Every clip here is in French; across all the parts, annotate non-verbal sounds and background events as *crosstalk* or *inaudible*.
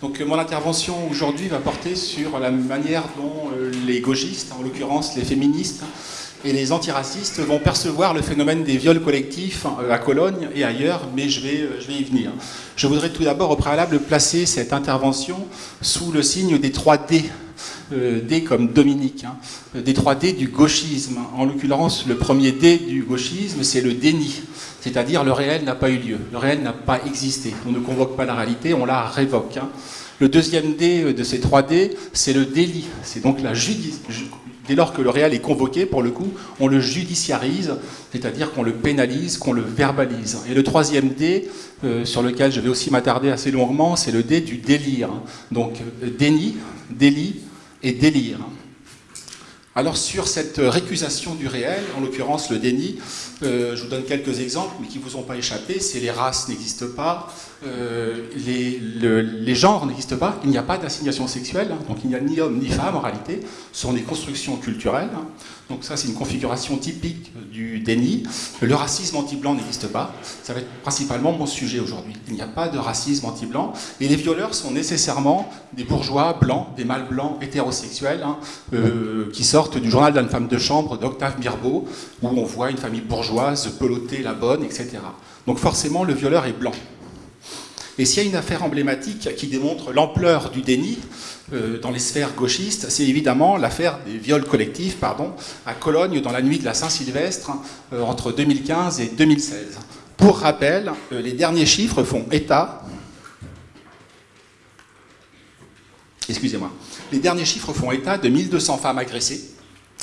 Donc mon intervention aujourd'hui va porter sur la manière dont les gauchistes, en l'occurrence les féministes, et les antiracistes vont percevoir le phénomène des viols collectifs à Cologne et ailleurs, mais je vais, je vais y venir. Je voudrais tout d'abord au préalable placer cette intervention sous le signe des 3 D, euh, D comme Dominique, hein, des 3 D du gauchisme. En l'occurrence, le premier D du gauchisme, c'est le déni, c'est-à-dire le réel n'a pas eu lieu, le réel n'a pas existé. On ne convoque pas la réalité, on la révoque. Hein. Le deuxième D de ces 3 D, c'est le délit, c'est donc la dès lors que le réel est convoqué, pour le coup, on le judiciarise, c'est-à-dire qu'on le pénalise, qu'on le verbalise. Et le troisième D, euh, sur lequel je vais aussi m'attarder assez longuement, c'est le D du délire. Donc euh, déni, délit et délire. Alors sur cette récusation du réel, en l'occurrence le déni, euh, je vous donne quelques exemples, mais qui ne vous ont pas échappé, c'est les races n'existent pas, euh, les, genres n'existent pas, il n'y a pas d'assignation sexuelle, hein. donc il n'y a ni homme ni femme en réalité, ce sont des constructions culturelles. Hein. Donc ça c'est une configuration typique du déni. Le racisme anti-blanc n'existe pas, ça va être principalement mon sujet aujourd'hui. Il n'y a pas de racisme anti-blanc, et les violeurs sont nécessairement des bourgeois blancs, des mâles blancs hétérosexuels, hein, euh, qui sortent du journal d'une femme de chambre d'Octave Mirbeau, où on voit une famille bourgeoise peloter la bonne, etc. Donc forcément le violeur est blanc. Et s'il y a une affaire emblématique qui démontre l'ampleur du déni dans les sphères gauchistes, c'est évidemment l'affaire des viols collectifs pardon, à Cologne dans la nuit de la Saint-Sylvestre euh, entre 2015 et 2016. Pour rappel, euh, les derniers chiffres font état. Excusez-moi, les derniers chiffres font état de 1200 femmes agressées,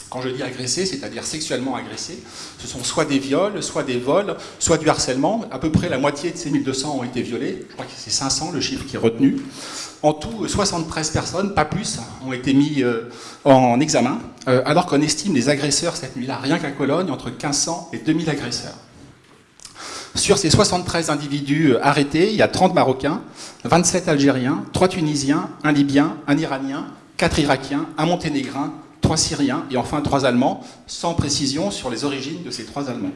quand je dis agressé, c'est-à-dire sexuellement agressé, ce sont soit des viols, soit des vols, soit du harcèlement. À peu près la moitié de ces 1200 ont été violés. Je crois que c'est 500 le chiffre qui est retenu. En tout, 73 personnes, pas plus, ont été mis euh, en examen, euh, alors qu'on estime les agresseurs cette nuit-là, rien qu'à Cologne, entre 1500 et 2000 agresseurs. Sur ces 73 individus euh, arrêtés, il y a 30 Marocains, 27 Algériens, 3 Tunisiens, un Libyen, un Iranien, 4 Irakiens, un Monténégrin, trois Syriens et enfin trois Allemands, sans précision sur les origines de ces trois Allemands.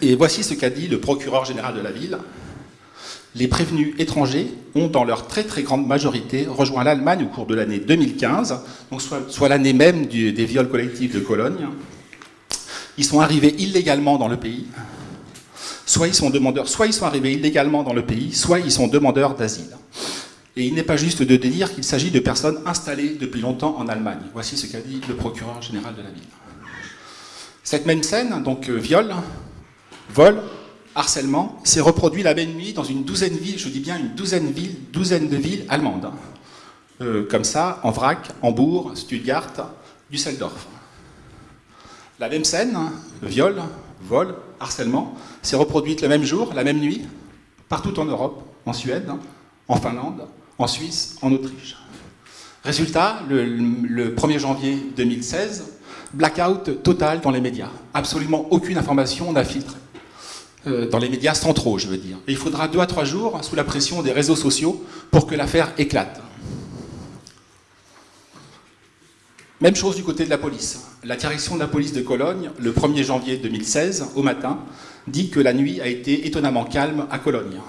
Et voici ce qu'a dit le procureur général de la ville. Les prévenus étrangers ont, dans leur très très grande majorité, rejoint l'Allemagne au cours de l'année 2015, donc soit, l'année même des viols collectifs de Cologne. Ils sont arrivés illégalement dans le pays, soit ils demandeurs, soit ils sont arrivés illégalement dans le pays, soit ils sont demandeurs d'asile. Et il n'est pas juste de dire qu'il s'agit de personnes installées depuis longtemps en Allemagne. Voici ce qu'a dit le procureur général de la ville. Cette même scène, donc euh, viol, vol, harcèlement, s'est reproduit la même nuit dans une douzaine de villes, je dis bien une douzaine de villes, douzaine de villes allemandes. Hein. Euh, comme ça, en vrac, Hambourg, Stuttgart, Düsseldorf. La même scène, hein, viol, vol, harcèlement, s'est reproduite le même jour, la même nuit, partout en Europe, en Suède, en Finlande, en Suisse, en Autriche. Résultat, le, 1er janvier 2016, blackout total dans les médias. Absolument aucune information n'a filtré. Euh, dans les médias centraux, je veux dire. Il faudra deux à trois jours, sous la pression des réseaux sociaux, pour que l'affaire éclate. Même chose du côté de la police. La direction de la police de Cologne, le 1er janvier 2016, au matin, dit que la nuit a été étonnamment calme à Cologne.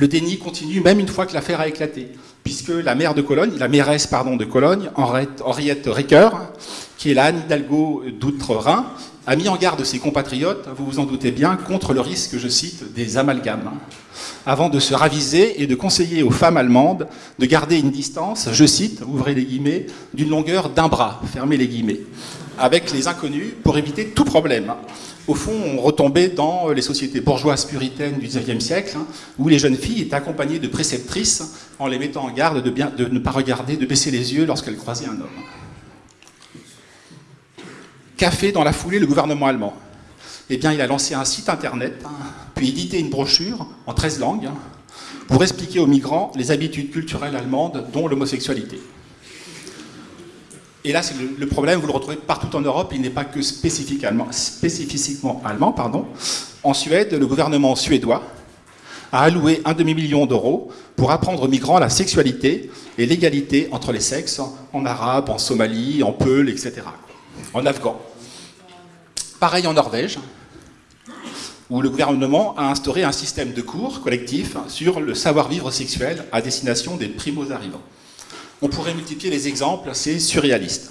Le déni continue même une fois que l'affaire a éclaté, puisque la maire de Cologne, la mairesse de Cologne, Henriette Ricoeur, qui est la Anne Hidalgo d'Outre-Rhin, a mis en garde ses compatriotes, vous vous en doutez bien, contre le risque, je cite, des amalgames, avant de se raviser et de conseiller aux femmes allemandes de garder une distance, je cite, ouvrez les guillemets, d'une longueur d'un bras, fermez les guillemets, avec les inconnus pour éviter tout problème au fond, on retombait dans les sociétés bourgeoises puritaines du XIXe siècle, hein, où les jeunes filles étaient accompagnées de préceptrices en les mettant en garde de, ne pas regarder, de baisser les yeux lorsqu'elles croisaient un homme. Qu'a fait dans la foulée le gouvernement allemand Eh bien, il a lancé un site internet, hein, puis édité une brochure en 13 langues, hein, pour expliquer aux migrants les habitudes culturelles allemandes, dont l'homosexualité. Et là, c'est le, problème, vous le retrouvez partout en Europe, il n'est pas que spécifiquement, allemand. En Suède, le gouvernement suédois a alloué un demi-million d'euros pour apprendre aux migrants la sexualité et l'égalité entre les sexes en arabe, en Somalie, en Peul, etc. En afghan. Pareil en Norvège. où le gouvernement a instauré un système de cours collectifs sur le savoir-vivre sexuel à destination des primos-arrivants. On pourrait multiplier les exemples, c'est surréaliste.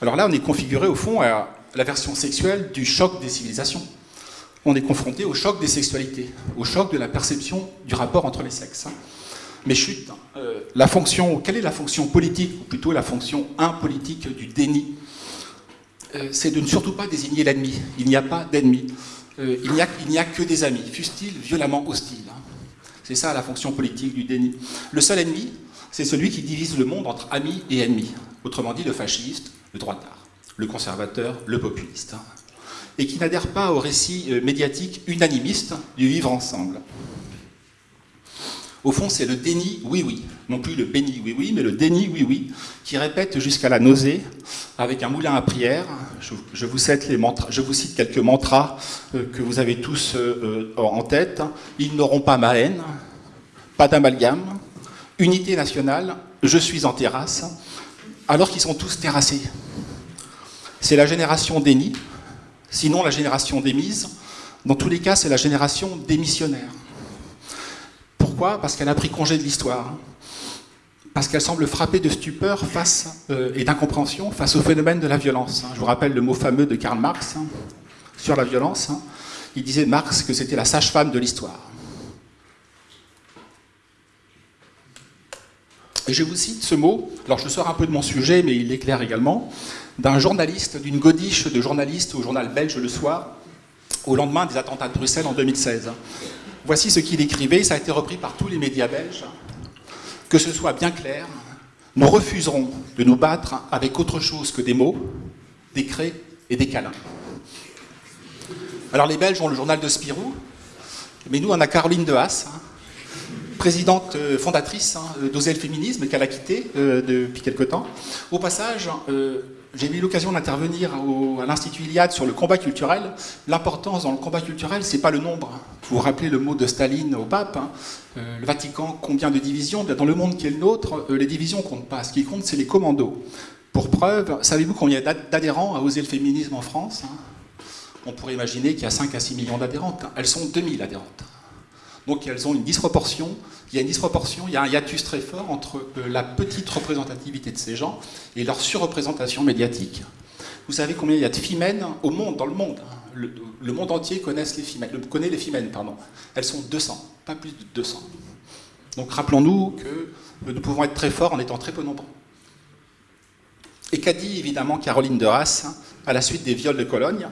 Alors là, on est configuré au fond à la version sexuelle du choc des civilisations. On est confronté au choc des sexualités, au choc de la perception du rapport entre les sexes. Mais chut, euh, la fonction, quelle est la fonction politique, ou plutôt la fonction impolitique du déni? Euh, C'est de ne surtout pas désigner l'ennemi. Il n'y a pas d'ennemi. Euh, il n'y a, que des amis, fussent-ils violemment hostiles. Hein. C'est ça la fonction politique du déni. Le seul ennemi, c'est celui qui divise le monde entre amis et ennemis. Autrement dit, le fasciste, le droitard, le conservateur, le populiste. Et qui n'adhère pas au récit médiatique unanimiste du vivre ensemble. Au fond, c'est le déni oui-oui, non plus le béni oui-oui, mais le déni oui-oui, qui répète jusqu'à la nausée, avec un moulin à prière. Je, vous, cite quelques mantras euh, que vous avez tous euh, euh, en tête. Ils n'auront pas ma haine, pas d'amalgame, unité nationale, je suis en terrasse, alors qu'ils sont tous terrassés. C'est la génération déni, sinon la génération démise. Dans tous les cas, c'est la génération démissionnaire. Pourquoi? Parce qu'elle a pris congé de l'histoire. Parce qu'elle semble frappée de stupeur face, euh, et d'incompréhension face au phénomène de la violence. Je vous rappelle le mot fameux de Karl Marx hein, sur la violence. Hein. Il disait Marx que c'était la sage-femme de l'histoire. Et je vous cite ce mot, alors je sors un peu de mon sujet, mais il éclaire également, d'un journaliste, d'une godiche de journaliste au journal belge Le Soir, au lendemain des attentats de Bruxelles en 2016. Voici ce qu'il écrivait, ça a été repris par tous les médias belges. Que ce soit bien clair, nous refuserons de nous battre avec autre chose que des mots, des craies et des câlins. Alors les Belges ont le journal de Spirou, mais nous on a Caroline de Haas, hein, présidente euh, fondatrice hein, d'Oser Féminisme, qu'elle a quitté euh, depuis quelque temps. Au passage, euh, j'ai eu l'occasion d'intervenir à l'Institut Iliade sur le combat culturel. L'importance dans le combat culturel, c'est pas le nombre. Vous vous rappelez le mot de Staline au pape, hein. euh, le Vatican, combien de divisions? Dans le monde qui est le nôtre, euh, les divisions comptent pas. Ce qui compte, c'est les commandos. Pour preuve, savez-vous combien il y a d'adhérents à Oser le féminisme en France hein? On pourrait imaginer qu'il y a 5 à 6 millions d'adhérentes. Elles sont 2000 adhérentes. Donc elles ont une disproportion, il y a une disproportion, il y a un hiatus très fort entre euh, la petite représentativité de ces gens et leur surreprésentation médiatique. Vous savez combien il y a de femmes au monde, dans le monde hein. le, monde entier connaît les, femmes, connaît les femmes, pardon. Elles sont 200, pas plus de 200. Donc rappelons-nous que nous pouvons être très forts en étant très peu nombreux. Et qu'a dit évidemment Caroline de Haas à la suite des viols de Cologne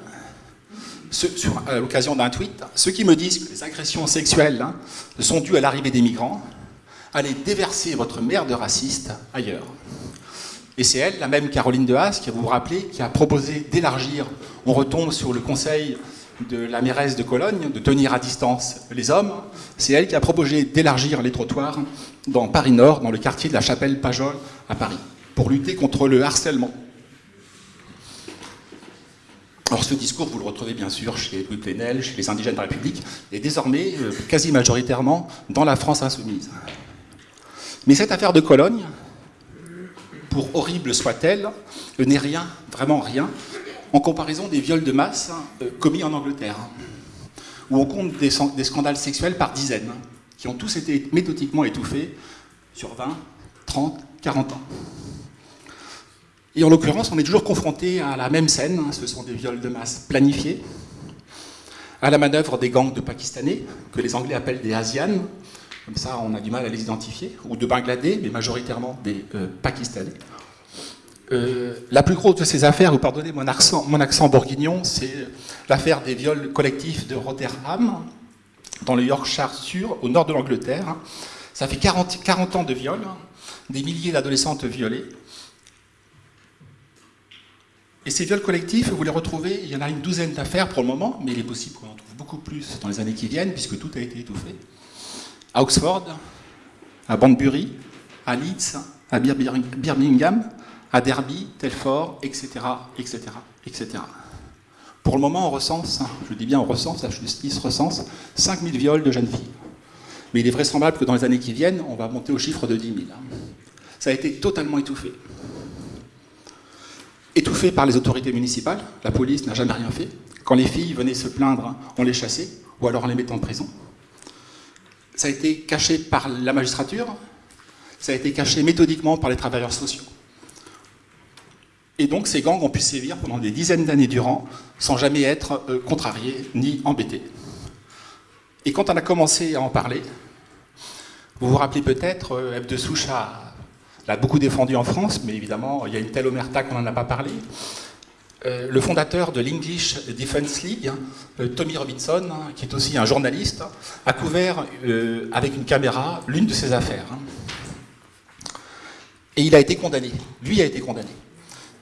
à l'occasion d'un tweet, ceux qui me disent que les agressions sexuelles hein, sont dues à l'arrivée des migrants, allez déverser votre merde raciste ailleurs. Et c'est elle, la même Caroline de Haas, qui vous vous rappelez, qui a proposé d'élargir, on retombe sur le conseil de la mairesse de Cologne, de tenir à distance les hommes, c'est elle qui a proposé d'élargir les trottoirs dans Paris Nord, dans le quartier de la Chapelle Pajol à Paris, pour lutter contre le harcèlement. Alors ce discours, vous le retrouvez bien sûr chez Louis Plenel, chez les indigènes de la République, et désormais euh, quasi majoritairement dans la France insoumise. Mais cette affaire de Cologne, pour horrible soit-elle, n'est rien, vraiment rien, en comparaison des viols de masse euh, commis en Angleterre, où on compte des, des scandales sexuels par dizaines, qui ont tous été méthodiquement étouffés sur 20, 30, 40 ans. Et en l'occurrence, on est toujours confronté à la même scène, hein. ce sont des viols de masse planifiés, à la manœuvre des gangs de Pakistanais, que les Anglais appellent des Asianes, comme ça on a du mal à les identifier, ou de Bangladais, mais majoritairement des euh, Pakistanais. Euh, la plus grosse de ces affaires, vous pardonnez mon accent, bourguignon, c'est l'affaire des viols collectifs de Rotherham, dans le Yorkshire Sur, au nord de l'Angleterre. Ça fait 40, 40 ans de viols, des milliers d'adolescentes violées. Et ces viols collectifs, vous les retrouvez, il y en a une douzaine d'affaires pour le moment, mais il est possible qu'on en trouve beaucoup plus dans les années qui viennent, puisque tout a été étouffé. À Oxford, à Banbury, à Leeds, à Birmingham, à Derby, Telford, etc., etc., etc. Pour le moment, on recense, je dis bien on recense, la justice recense 5000 viols de jeunes filles. Mais il est vraisemblable que dans les années qui viennent, on va monter au chiffre de 10 000. Ça a été totalement étouffé. Étouffés par les autorités municipales, la police n'a jamais rien fait. Quand les filles venaient se plaindre, on les chassait, ou alors on les mettait en prison. Ça a été caché par la magistrature, ça a été caché méthodiquement par les travailleurs sociaux. Et donc ces gangs ont pu sévir pendant des dizaines d'années durant, sans jamais être euh, contrariés ni embêtés. Et quand on a commencé à en parler, vous vous rappelez peut-être, euh, F. de Soucha l'a beaucoup défendu en France, mais évidemment, il y a une telle omerta qu'on n'en a pas parlé. Euh, le fondateur de l'English Defense League, hein, Tommy Robinson, hein, qui est aussi un journaliste, a couvert avec une caméra l'une de ses affaires. Hein. Et il a été condamné. Lui a été condamné.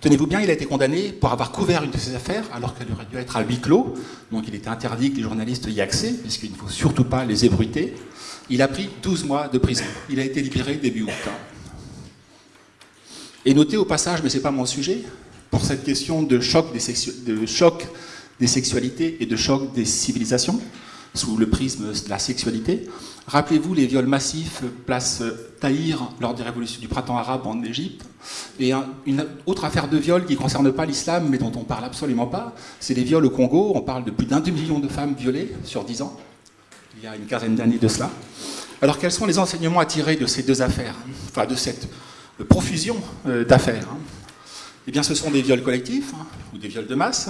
Tenez-vous bien, il a été condamné pour avoir couvert une de ses affaires alors qu'elle aurait dû être à huis clos. Donc il était interdit que les journalistes y accèdent, puisqu'il ne faut surtout pas les ébruiter. Il a pris 12 mois de prison. Il a été libéré début août. Et notez au passage, mais ce n'est pas mon sujet, pour cette question de choc des, sexualités et de choc des civilisations, sous le prisme de la sexualité. Rappelez-vous les viols massifs place Tahir lors des révolutions du printemps arabe en Égypte. Et une autre affaire de viol qui ne concerne pas l'islam, mais dont on ne parle absolument pas, c'est les viols au Congo. On parle de plus d'un demi-million de femmes violées sur dix ans, il y a une quinzaine d'années de cela. Alors quels sont les enseignements à tirer de ces deux affaires, enfin de cette profusion euh, d'affaires Eh bien ce sont des viols collectifs, hein, ou des viols de masse,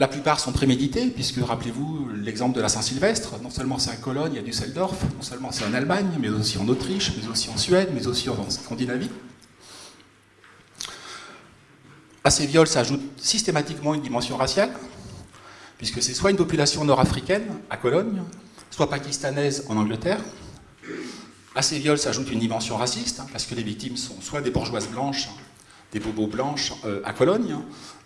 la plupart sont prémédités, puisque rappelez-vous l'exemple de la Saint-Sylvestre, non seulement c'est à Cologne, il y Düsseldorf, non seulement c'est en Allemagne, mais aussi en Autriche, mais aussi en Suède, mais aussi en Scandinavie. À ces viols s'ajoute systématiquement une dimension raciale, puisque c'est soit une population nord-africaine, à Cologne, soit pakistanaise en Angleterre. À ces viols s'ajoute une dimension raciste, parce que les victimes sont soit des bourgeoises blanches, des bobos blanches euh, à Cologne.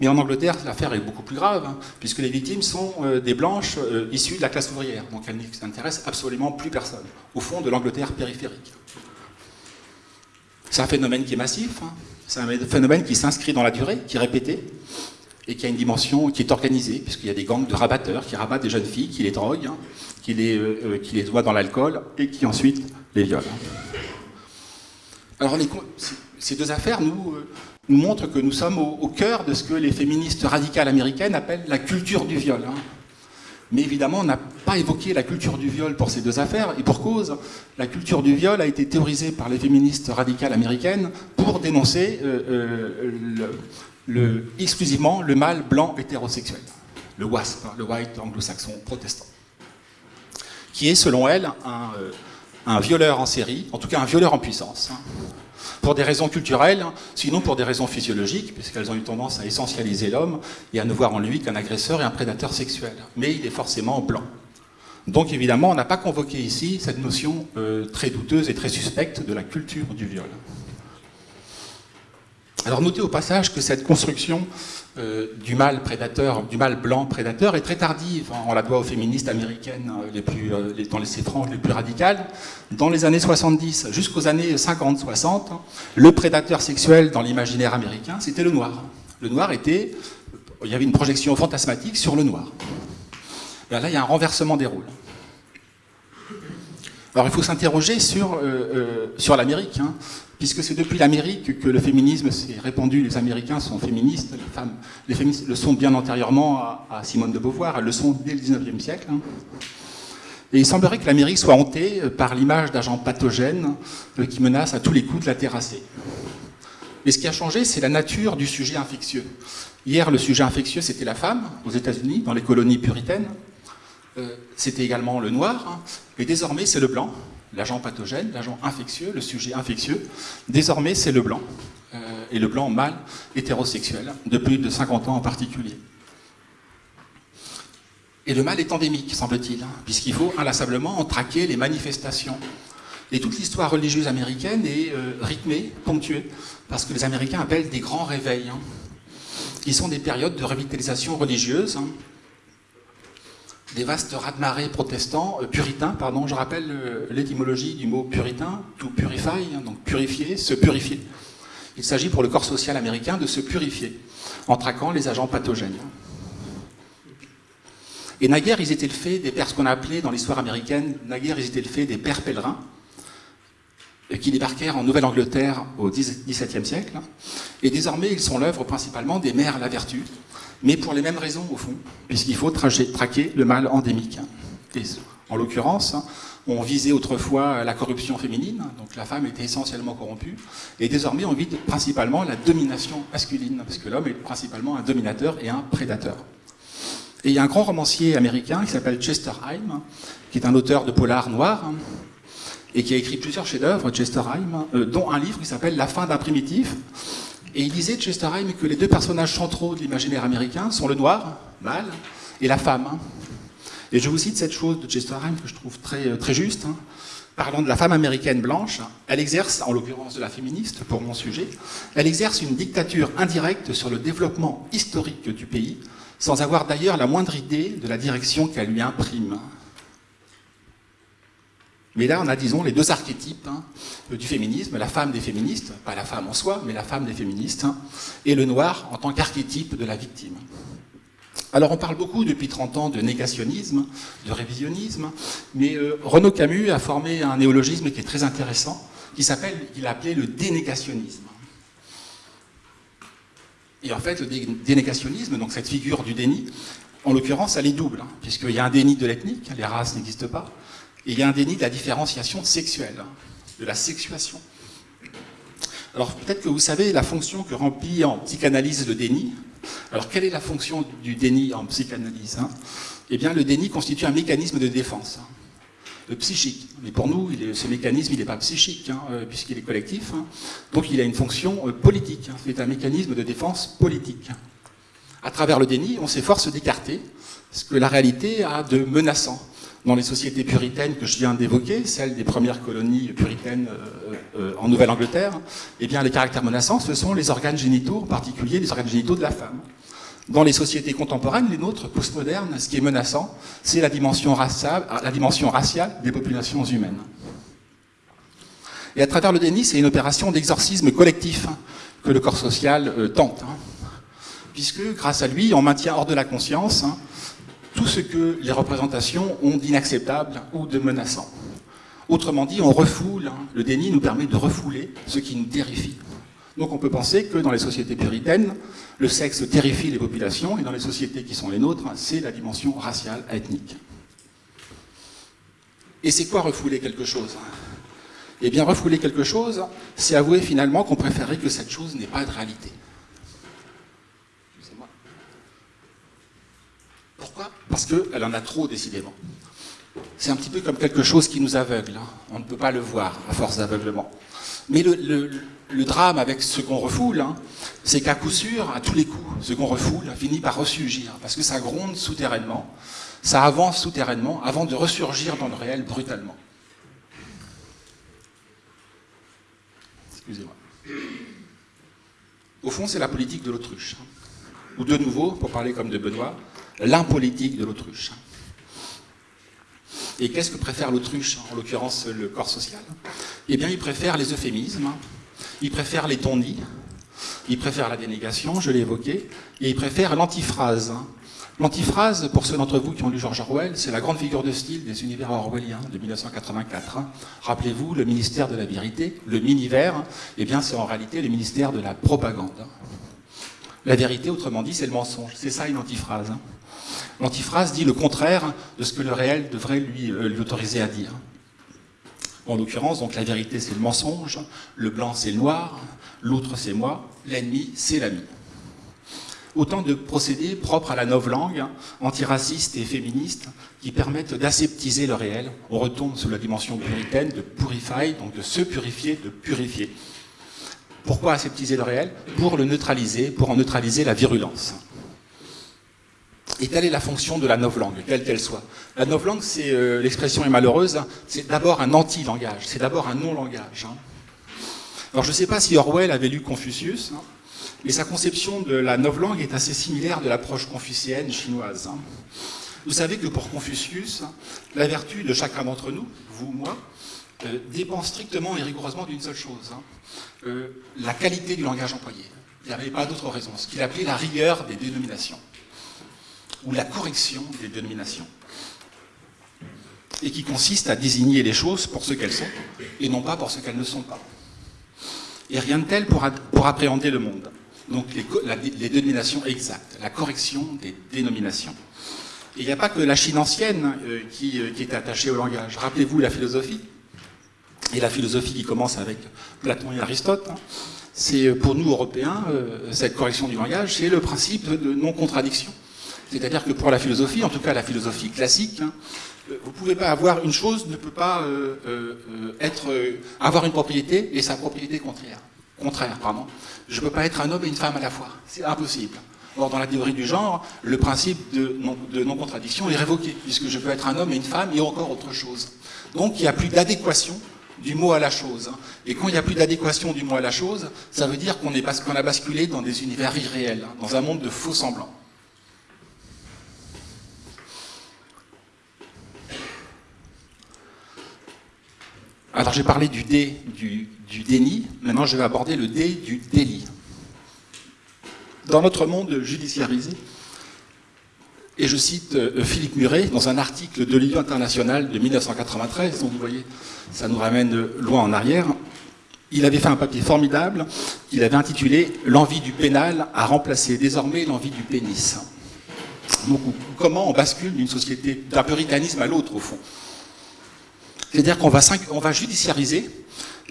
Mais en Angleterre, l'affaire est beaucoup plus grave, hein, puisque les victimes sont euh, des blanches euh, issues de la classe ouvrière. Donc elles n'intéressent absolument plus personne, au fond de l'Angleterre périphérique. C'est un phénomène qui est massif, hein. c'est un phénomène qui s'inscrit dans la durée, qui est répété, et qui a une dimension qui est organisée, puisqu'il y a des gangs de rabatteurs qui rabattent des jeunes filles, qui les droguent, hein, qui, les, qui les voient dans l'alcool, et qui ensuite les violent. Alors ces deux affaires nous, nous montre que nous sommes au, cœur de ce que les féministes radicales américaines appellent la culture du viol. Hein. Mais évidemment, on n'a pas évoqué la culture du viol pour ces deux affaires, et pour cause, la culture du viol a été théorisée par les féministes radicales américaines pour dénoncer euh, euh, exclusivement le mâle blanc hétérosexuel, le WASP, le White Anglo-Saxon protestant, qui est, selon elles, un, euh, un, violeur en série, en tout cas un violeur en puissance. Hein pour des raisons culturelles, sinon pour des raisons physiologiques, puisqu'elles ont eu tendance à essentialiser l'homme et à ne voir en lui qu'un agresseur et un prédateur sexuel. Mais il est forcément blanc. Donc évidemment, on n'a pas convoqué ici cette notion euh, très douteuse et très suspecte de la culture du viol. Alors notez au passage que cette construction du mâle prédateur, du mâle blanc prédateur est très tardive. On la doit aux féministes américaines euh, les plus, euh, dans les franges les plus radicales. Dans les années 70 jusqu'aux années 50-60, le prédateur sexuel dans l'imaginaire américain, c'était le noir. Le noir était, il y avait une projection fantasmatique sur le noir. Et là, il y a un renversement des rôles. Alors il faut s'interroger sur, sur l'Amérique. Hein puisque c'est depuis l'Amérique que le féminisme s'est répandu. Les Américains sont féministes, les femmes le sont bien antérieurement à, Simone de Beauvoir, elles le sont dès le 19e siècle. Hein. Et il semblerait que l'Amérique soit hantée par l'image d'agents pathogènes euh, qui menacent à tous les coups de la terrasser. Mais ce qui a changé, c'est la nature du sujet infectieux. Hier, le sujet infectieux, c'était la femme, aux États-Unis, dans les colonies puritaines. Euh, c'était également le noir. Hein. Et désormais, c'est le blanc l'agent pathogène, l'agent infectieux, le sujet infectieux. Désormais, c'est le blanc, euh, et le blanc mâle hétérosexuel, de plus de 50 ans en particulier. Et le mal est endémique, semble-t-il, hein, puisqu'il faut inlassablement en traquer les manifestations. Et toute l'histoire religieuse américaine est euh, rythmée, ponctuée, parce que les Américains appellent des grands réveils, hein, qui sont des périodes de revitalisation religieuse, hein, des vastes raz-de-marée protestants, euh, puritains, pardon, je rappelle euh, l'étymologie du mot puritain, to purify, hein, donc purifier, se purifier. Il s'agit pour le corps social américain de se purifier, en traquant les agents pathogènes. Et naguère, ils étaient le fait des pères, ce qu'on a appelé dans l'histoire américaine, naguère, ils étaient le fait des pères pèlerins, qui débarquèrent en Nouvelle-Angleterre au XVIIe siècle. Et désormais, ils sont l'œuvre principalement des mères la vertu, mais pour les mêmes raisons au fond, puisqu'il faut traquer le mal endémique. en l'occurrence, on visait autrefois la corruption féminine, donc la femme était essentiellement corrompue, et désormais on vise principalement la domination masculine, parce que l'homme est principalement un dominateur et un prédateur. Et il y a un grand romancier américain qui s'appelle Chester Heim, qui est un auteur de polar noir, et qui a écrit plusieurs chefs-d'œuvre, Chester Heim, euh, dont un livre qui s'appelle La fin d'un primitif. Et il disait, Chester Heim, que les deux personnages centraux de l'imaginaire américain sont le noir, mâle, et la femme. Et je vous cite cette chose de Chester Heim que je trouve très, euh, très juste. Hein. Parlant de la femme américaine blanche, elle exerce, en l'occurrence de la féministe pour mon sujet, elle exerce une dictature indirecte sur le développement historique du pays, sans avoir d'ailleurs la moindre idée de la direction qu'elle lui imprime. Mais là, on a, disons, les deux archétypes hein, du féminisme, la femme des féministes, pas la femme en soi, mais la femme des féministes, hein, et le noir en tant qu'archétype de la victime. Alors on parle beaucoup depuis 30 ans de négationnisme, de révisionnisme, mais euh, Renaud Camus a formé un néologisme qui est très intéressant, qui s'appelle, il a appelé le dénégationnisme. Et en fait, le dénégationnisme, donc cette figure du déni, en l'occurrence, elle est double, hein, puisqu'il y a un déni de l'ethnique, les races n'existent pas, il y a un déni de la différenciation sexuelle, hein, de la sexuation. Alors peut-être que vous savez la fonction que remplit en psychanalyse le déni. Alors quelle est la fonction du déni en psychanalyse hein? Eh bien le déni constitue un mécanisme de défense psychique. Mais pour nous, ce mécanisme, il n'est pas psychique, hein, euh, puisqu'il est collectif. Hein. Donc il a une fonction euh, politique. Hein. C'est un mécanisme de défense politique. À travers le déni, on s'efforce d'écarter ce que la réalité a de menaçant. Dans les sociétés puritaines que je viens d'évoquer, celles des premières colonies puritaines euh, en Nouvelle-Angleterre, eh bien les caractères menaçants, ce sont les organes génitaux, en particulier les organes génitaux de la femme. Dans les sociétés contemporaines, les nôtres, postmodernes, ce qui est menaçant, c'est la, dimension raciale, la dimension raciale des populations humaines. Et à travers le déni, c'est une opération d'exorcisme collectif que le corps social euh, tente. Hein. puisque, grâce à lui, on maintient hors de la conscience hein, tout ce que les représentations ont d'inacceptable ou de menaçant. Autrement dit, on refoule, le déni nous permet de refouler ce qui nous terrifie. Donc on peut penser que dans les sociétés puritaines, le sexe terrifie les populations, et dans les sociétés qui sont les nôtres, c'est la dimension raciale, ethnique. Et c'est quoi refouler quelque chose Eh bien, refouler quelque chose, c'est avouer finalement qu'on préférait que cette chose n'ait pas de réalité. Excusez-moi. Pourquoi? Parce qu'elle en a trop, décidément. C'est un petit peu comme quelque chose qui nous aveugle. Hein. On ne peut pas le voir à force d'aveuglement. Mais le, drame avec ce qu'on refoule, hein, c'est qu'à coup sûr, à tous les coups, ce qu'on refoule finit par ressurgir, parce que ça gronde souterrainement, ça avance souterrainement, avant de ressurgir dans le réel brutalement. Excusez-moi. Au fond, c'est la politique de l'autruche. Hein. Ou de nouveau, pour parler comme de Benoît, l'impolitique de l'autruche. Et qu'est-ce que préfère l'autruche, en l'occurrence le corps social? Eh bien, il préfère les euphémismes, il préfère les tondis, il préfère la dénégation, je l'ai évoqué, et il préfère l'antiphrase. L'antiphrase, pour ceux d'entre vous qui ont lu George Orwell, c'est la grande figure de style des univers orwelliens de 1984. Rappelez-vous, le ministère de la vérité, le minivers, eh bien c'est en réalité le ministère de la propagande. La vérité, autrement dit, c'est le mensonge. C'est ça une antiphrase. L'antiphrase dit le contraire de ce que le réel devrait lui, euh, lui autoriser à dire. En l'occurrence, donc la vérité c'est le mensonge, le blanc c'est le noir, l'autre c'est moi, l'ennemi c'est l'ami. Autant de procédés propres à la novlangue, antiracistes et féministes, qui permettent d'aseptiser le réel. On retourne sous la dimension puritaine de purify, donc de se purifier, de purifier. Pourquoi aseptiser le réel? Pour le neutraliser, pour en neutraliser la virulence. Et telle est la fonction de la novlangue, quelle qu'elle soit. La novlangue, euh, l'expression est malheureuse, c'est d'abord un anti-langage, c'est d'abord un non-langage. Hein. Alors je ne sais pas si Orwell avait lu Confucius, hein, mais sa conception de la novlangue est assez similaire de l'approche confucienne chinoise. Hein. Vous savez que pour Confucius, la vertu de chacun d'entre nous, vous, moi, euh, dépend strictement et rigoureusement d'une seule chose, euh, la qualité du langage employé. Il n'y avait pas d'autre raison, ce qu'il appelait la rigueur des dénominations ou la correction des dénominations. et qui consiste à désigner les choses pour ce qu'elles sont et non pas pour ce qu'elles ne sont pas. Et rien de tel pour, appréhender le monde. Donc les, dénominations exactes, la correction des dénominations. Et il n'y a pas que la Chine ancienne euh, qui, euh, qui est attachée au langage. Rappelez-vous la philosophie, et la philosophie qui commence avec Platon et Aristote. Hein. C'est euh, pour nous Européens, cette correction du langage, c'est le principe de non-contradiction. C'est-à-dire que pour la philosophie, en tout cas la philosophie classique, hein, vous ne pouvez pas avoir une chose ne peut pas euh, euh, être avoir une propriété et sa propriété contraire. Contraire, pardon. Je ne peux pas être un homme et une femme à la fois. C'est impossible. Or, dans la théorie du genre, le principe de non-contradiction est révoqué, puisque je peux être un homme et une femme et encore autre chose. Donc, il n'y a plus d'adéquation du mot à la chose. Et quand il n'y a plus d'adéquation du mot à la chose, ça veut dire qu'on a basculé dans des univers irréels, hein, dans un monde de faux semblants. Alors j'ai parlé du dé du, déni, maintenant je vais aborder le dé du délit. Dans notre monde judiciarisé, et je cite euh, Philippe Muret dans un article de l'Union internationale de 1993, donc vous voyez, ça nous ramène loin en arrière, il avait fait un papier formidable qu'il avait intitulé « L'envie du pénal a remplacé désormais l'envie du pénis ». Donc comment on bascule d'une société d'un puritanisme à l'autre au fond? C'est-à-dire qu'on va, va judiciariser,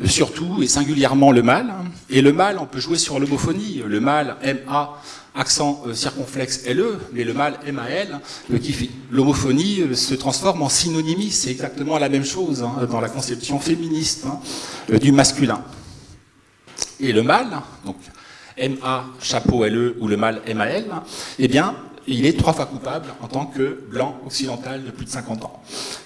euh, surtout et singulièrement le mal. Et le mal, on peut jouer sur l'homophonie. Le mal, M-A, accent euh, circonflexe L-E, mais le mal, M-A-L, euh, l'homophonie se transforme en synonymie. C'est exactement la même chose hein, dans la conception féministe hein, du masculin. Et le mal, donc M-A, chapeau L-E, ou le mal M-A-L, eh bien, il est trois fois coupable en tant que blanc occidental de plus de 50 ans.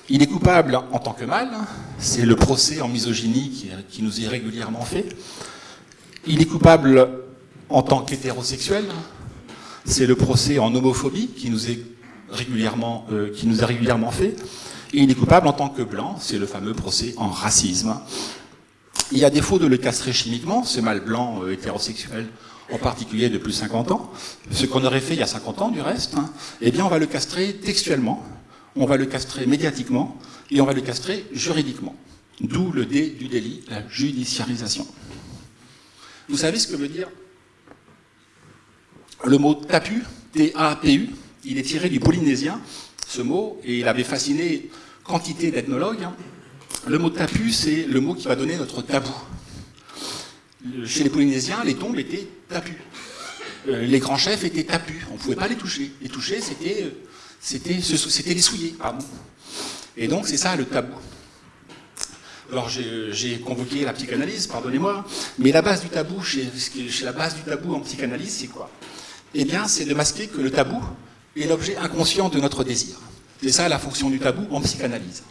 Il est coupable en tant que mâle, c'est le procès en misogynie qui, nous est régulièrement fait. Il est coupable en tant qu'hétérosexuel, c'est le procès en homophobie qui nous est régulièrement, euh, qui nous a régulièrement fait. Et il est coupable en tant que blanc, c'est le fameux procès en racisme. Il y a défaut de le castrer chimiquement, ce mâle blanc euh, hétérosexuel en particulier depuis 50 ans, ce qu'on aurait fait il y a 50 ans du reste, hein, eh bien on va le castrer textuellement, on va le castrer médiatiquement et on va le castrer juridiquement. D'où le dé du délit, la judiciarisation. Vous savez ce que veut dire le mot tapu, T-A-P-U Il est tiré du polynésien, ce mot, et il avait fasciné quantité d'ethnologues. Hein. Le mot tapu, c'est le mot qui va donner notre tabou chez les Polynésiens, les tombes étaient tapus. Euh, les grands chefs étaient tapus, on ne pouvait pas les toucher. Les toucher, c'était euh, les souiller, pardon. Et donc c'est ça le tabou. Alors j'ai convoqué la psychanalyse, pardonnez-moi, mais la base du tabou, chez, la base du tabou en psychanalyse, c'est quoi? Eh bien, c'est de masquer que le tabou est l'objet inconscient de notre désir. C'est ça la fonction du tabou en psychanalyse.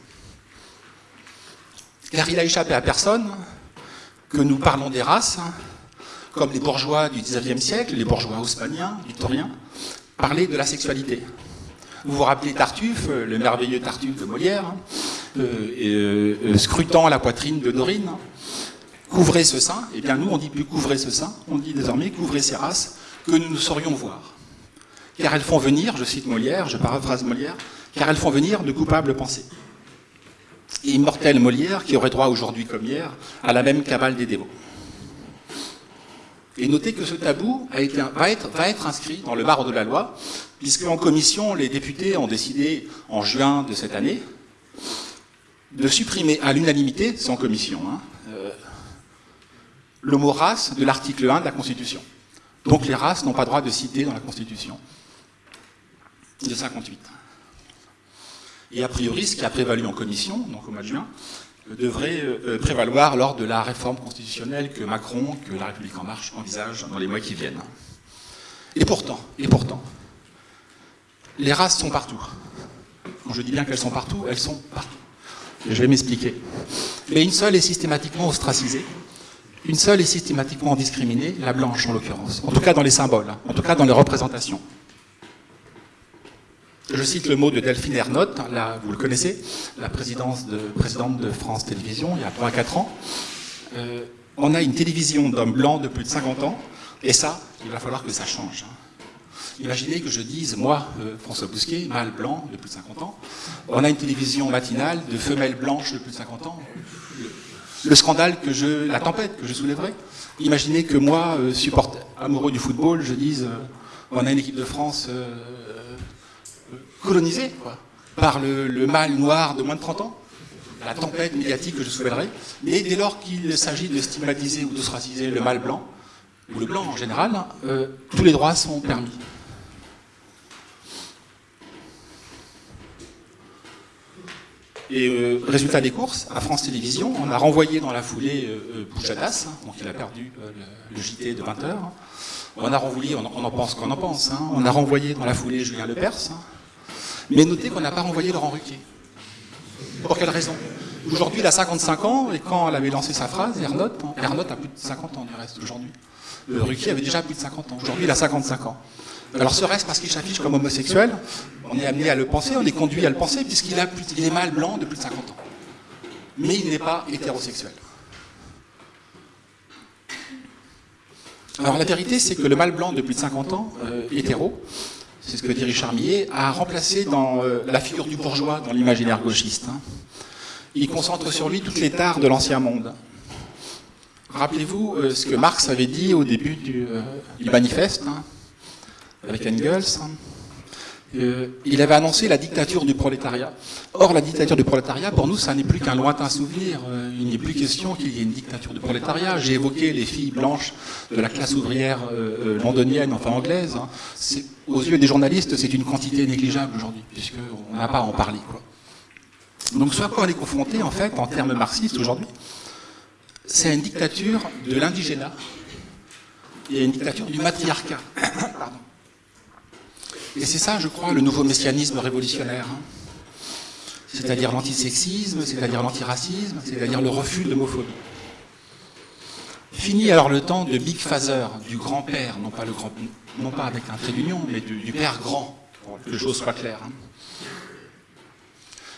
Car il a échappé à personne que nous parlons des races, hein, comme les bourgeois du XIXe siècle, les bourgeois haussmanniens, victoriens, parlaient de la sexualité. Vous vous rappelez Tartuffe, le merveilleux Tartuffe de Molière, hein, euh, euh, scrutant la poitrine de Dorine. Couvrez ce sein, eh bien nous on dit plus couvrez ce sein, on dit désormais couvrez ces races que nous ne saurions voir. Car elles font venir, je cite Molière, je paraphrase Molière, car elles font venir de coupables pensées immortel Molière qui aurait droit aujourd'hui comme hier à la même cabale des dévots. Et notez que ce tabou va, être, inscrit dans le marbre de la loi, puisque en commission, les députés ont décidé en juin de cette année de supprimer à l'unanimité, sans commission, hein, euh, le mot race de l'article 1 de la Constitution. Donc les races n'ont pas droit de citer dans la Constitution de 58. Et a priori, ce qui a prévalu en commission, donc au mois de juin, euh, devrait euh, prévaloir lors de la réforme constitutionnelle que Macron, que la République en marche envisage dans les mois qui viennent. Et pourtant, et pourtant, les races sont partout. Quand je dis bien qu'elles sont partout, elles sont partout. je vais m'expliquer. Mais une seule est systématiquement ostracisée, une seule est systématiquement discriminée, la blanche en l'occurrence. En tout cas dans les symboles, hein. en tout cas dans les représentations. Je cite le mot de Delphine Ernotte, là, vous le connaissez, la présidente de France Télévisions, il y a 3 4 ans. Euh, on a une télévision d'hommes blancs de plus de 50 ans, et ça, il va falloir que ça change. Hein. Imaginez que je dise, moi, euh, François Bousquet, mâle blanc de plus de 50 ans, on a une télévision matinale de femelles blanches de plus de 50 ans. Le scandale que je, la tempête que je soulèverai. Imaginez que moi, euh, amoureux du football, je dise, euh, on a une équipe de France colonisée quoi, par le, le mâle noir de moins de 30 ans la tempête médiatique que je soulèverai, mais dès lors qu'il s'agit de stigmatiser ou d'ostraciser le mâle blanc, ou le blanc en général, euh, tous les droits sont permis. Et euh, résultat des courses, à France Télévisions, on a renvoyé dans la foulée euh, Bouchadas, hein, donc il a perdu le, JT de 20h. On a renvoyé, on, en pense qu'on en pense, hein. on a renvoyé dans la foulée Julien Lepers, hein. Mais notez qu'on n'a pas renvoyé Laurent Ruquier. Pour quelle raison? Aujourd'hui, il a 55 ans, et quand elle avait lancé sa phrase, Ernotte, Ernotte a plus de 50 ans du reste aujourd'hui. Euh, Ruquier avait déjà plus de 50 ans. Aujourd'hui, il a 55 ans. Alors serait-ce parce qu'il s'affiche comme homosexuel? On est amené à le penser, on est conduit à le penser, puisqu'il est mâle blanc de plus de 50 ans. Mais il n'est pas hétérosexuel. Alors la vérité, c'est que le mâle blanc de plus de 50 ans, euh, hétéro, c'est ce que dit Richard Millet, a remplacé dans euh, la figure du bourgeois dans l'imaginaire gauchiste. Hein. Il concentre sur lui toutes les tares de l'ancien monde. Rappelez-vous euh, ce que Marx avait dit au début du, euh, manifeste, hein, avec Engels. Hein. Il avait annoncé la dictature du prolétariat. Or, la dictature du prolétariat, pour nous, ça n'est plus qu'un lointain souvenir. il n'est plus question qu'il y ait une dictature du prolétariat. J'ai évoqué les filles blanches de la classe ouvrière londonienne, enfin anglaise aux yeux des journalistes, c'est une quantité négligeable aujourd'hui, puisqu'on n'a pas à en parler. Donc ce à quoi on est confronté, en fait, en termes marxistes aujourd'hui, c'est une dictature de l'indigénat et une dictature du matriarcat. *coughs* Et c'est ça, je crois, le nouveau messianisme révolutionnaire. Hein. C'est-à-dire l'antisexisme, c'est-à-dire l'antiracisme, c'est-à-dire le refus de l'homophobie. Fini alors le temps de Big Father, du grand-père, non pas avec un trait d'union, mais du, père grand, pour que les choses soient claires. Hein.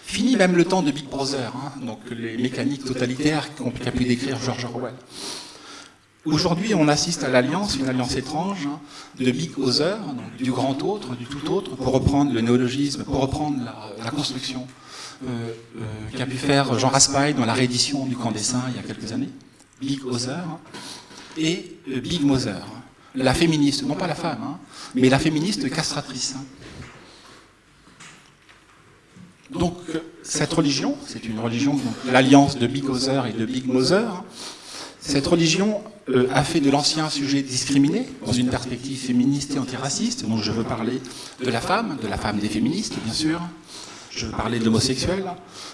Fini même le temps de Big Brother, hein, donc les mécaniques totalitaires qu'a pu décrire George Orwell. Aujourd'hui, on assiste à l'alliance, une alliance étrange, hein, de Big Other, du grand autre, du tout autre, pour reprendre le néologisme, pour reprendre la, construction euh, euh, qu'a pu faire Jean Raspail dans la réédition du Camp des Saints il y a quelques années. Big Other et euh, Big Mother la féministe, non pas la femme, hein, mais la féministe castratrice. Donc cette religion, c'est une religion, l'alliance de Big Other et de Big Mother, cette religion euh, a fait de l'ancien sujet discriminé, dans une perspective féministe et antiraciste, donc je veux parler de la femme, de la femme des féministes, bien sûr, je veux parler de l'homosexuel,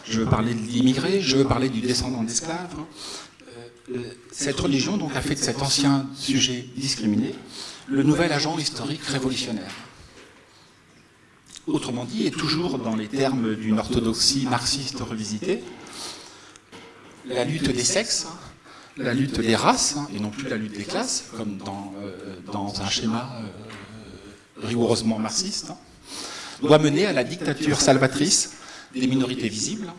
je veux parler de l'immigré, je veux parler du descendant d'esclaves, euh, cette religion donc, a fait de cet ancien sujet discriminé le nouvel agent historique révolutionnaire. Autrement dit, et toujours dans les termes d'une orthodoxie marxiste revisitée, la lutte des sexes, la lutte des races, et non plus la lutte des classes, comme dans, euh, dans un schéma euh, rigoureusement marxiste, doit mener à la dictature salvatrice des minorités visibles,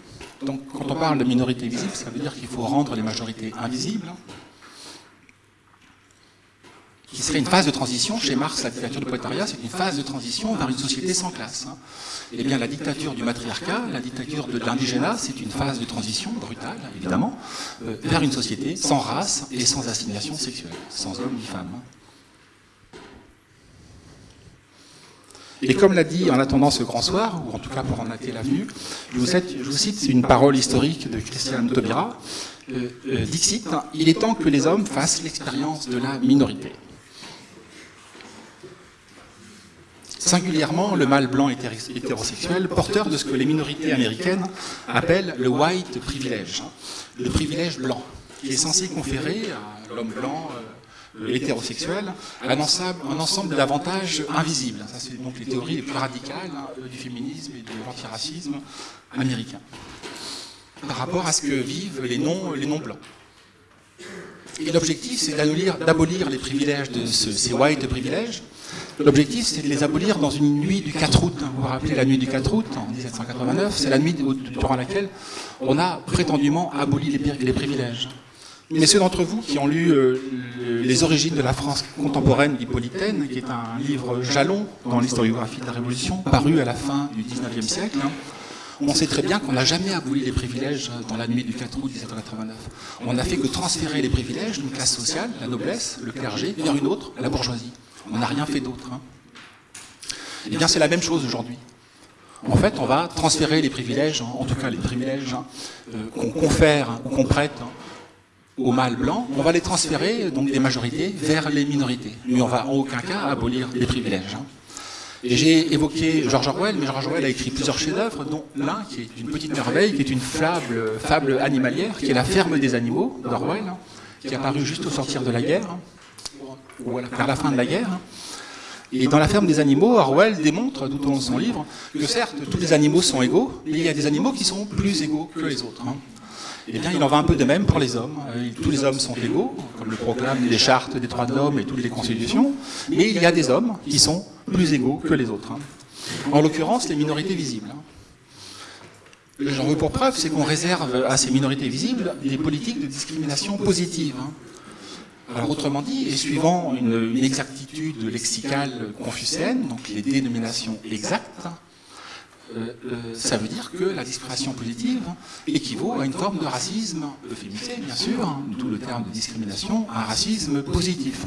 donc quand on parle de minorité visible, ça veut dire qu'il faut rendre les majorités invisibles, qui serait une phase de transition. Chez Marx, la dictature du prolétariat, c'est une phase de transition vers une société sans classe. Eh bien, la dictature du matriarcat, la dictature de l'indigénat, c'est une phase de transition brutale, évidemment, euh, vers une société sans race et sans assignation sexuelle, sans homme ni femme. Et comme l'a dit en attendant ce grand soir, ou en tout cas pour en hâter l'avenue, je, je vous cite une parole historique de Christian Taubira, euh, euh, Dixit, il est temps que les hommes fassent l'expérience de la minorité. Singulièrement, le mâle blanc hétérosexuel, porteur de ce que les minorités américaines appellent le white privilege, le privilège blanc, qui est censé conférer à l'homme blanc euh, hétérosexuel, un ensemble, d'avantages invisibles. C'est donc les théories les plus radicales hein, du féminisme et de l'antiracisme américain, par rapport à ce que vivent les non-blancs. Et l'objectif, c'est d'abolir les privilèges de ces white privilèges. L'objectif, c'est de les abolir dans une nuit du 4 août. Vous vous rappelez la nuit du 4 août, en 1789, c'est la nuit durant laquelle on a prétendument aboli les privilèges. Mais ceux d'entre vous qui ont lu euh, Les origines de la France contemporaine d'Hippolytaine, qui est un livre jalon dans l'historiographie de la Révolution, paru à la fin du XIXe siècle, hein, on sait très bien qu'on n'a jamais aboli les privilèges dans la nuit du 4 août 1789. On n'a fait que transférer les privilèges d'une classe sociale, la noblesse, le clergé, vers une autre, la bourgeoisie. On n'a rien fait d'autre. Hein. Eh bien, c'est la même chose aujourd'hui. En fait, on va transférer les privilèges, en tout cas les privilèges hein, euh, qu'on confère ou qu'on prête aux mâles blancs, on va les transférer, donc des majorités, vers les minorités. Mais on va en aucun cas abolir les privilèges. Hein. J'ai évoqué George Orwell, mais George Orwell a écrit plusieurs chefs-d'œuvre, dont l'un qui est une petite merveille, qui est une fable, fable animalière, qui est La ferme des animaux d'Orwell, hein, qui est apparue juste au sortir de la guerre, vers la fin de la guerre. Et dans La ferme des animaux, Orwell démontre tout au long de son livre que certes, tous les animaux sont égaux, mais il y a des animaux qui sont plus égaux que les autres. Hein. Eh bien, il en va un peu de même pour les hommes. Euh, tous les hommes sont égaux, comme le proclament les chartes des droits de l'homme et toutes les constitutions, mais il y a des hommes qui sont plus égaux que les autres. Hein. En l'occurrence, les minorités visibles. Hein. J'en veux pour preuve, c'est qu'on réserve à ces minorités visibles des politiques de discrimination positive. Hein. Alors, autrement dit, et suivant une, exactitude lexicale confucéenne, donc les dénominations exactes, euh, euh, ça veut dire que la discrimination positive équivaut à une forme de racisme euphémisé, bien sûr, hein, d'où le terme de discrimination, un racisme positif.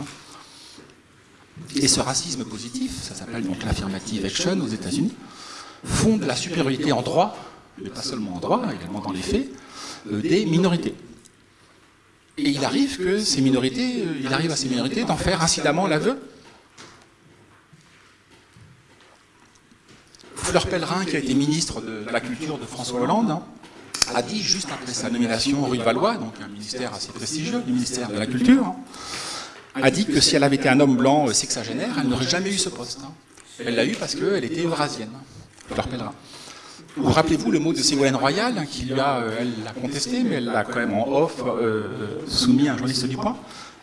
Et ce racisme positif, ça s'appelle donc l'affirmative action aux États-Unis, fonde la supériorité en droit, mais pas seulement en droit, également dans les faits, euh, des minorités. Et il arrive que ces minorités, il arrive à ces minorités d'en faire incidemment l'aveu Fleur Pellerin, qui a été ministre de la Culture de François Hollande, hein, a dit juste après sa nomination rue de Valois, donc un ministère assez prestigieux, le ministère de la Culture, hein, a dit que si elle avait été un homme blanc euh, sexagénaire, elle n'aurait jamais eu ce poste. Hein. Elle l'a eu parce qu'elle était eurasienne, Fleur Pellerin. Vous rappelez-vous le mot de Ségolène Royal, qui lui a, euh, elle l'a contesté, mais elle l'a quand même en off euh, soumis à un journaliste du Point,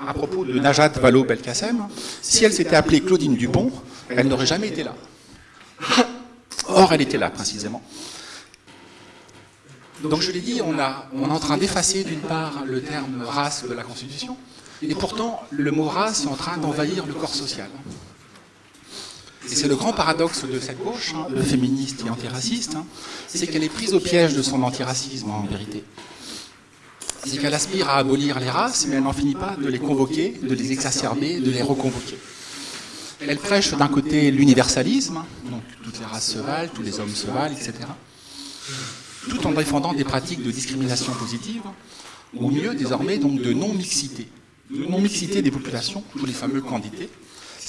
à propos de Najat Vallaud-Belkacem, si elle s'était appelée Claudine Dupont, elle n'aurait jamais été là. Or, elle était là, précisément. Donc je l'ai dit, on, on est en train d'effacer d'une part le terme race de la Constitution, et pourtant le mot race est en train d'envahir le corps social. Et c'est le grand paradoxe de cette gauche, hein, féministe et antiraciste, hein, c'est qu'elle est prise au piège de son antiracisme en vérité. C'est qu'elle aspire à abolir les races, mais elle n'en finit pas de les convoquer, de les exacerber, de les reconvoquer. Elle prêche d'un côté l'universalisme, donc toutes les races se valent, tous les hommes se valent, etc. Tout en défendant des pratiques de discrimination positive, ou mieux désormais donc de non-mixité. De non-mixité des populations, tous les fameux candidats.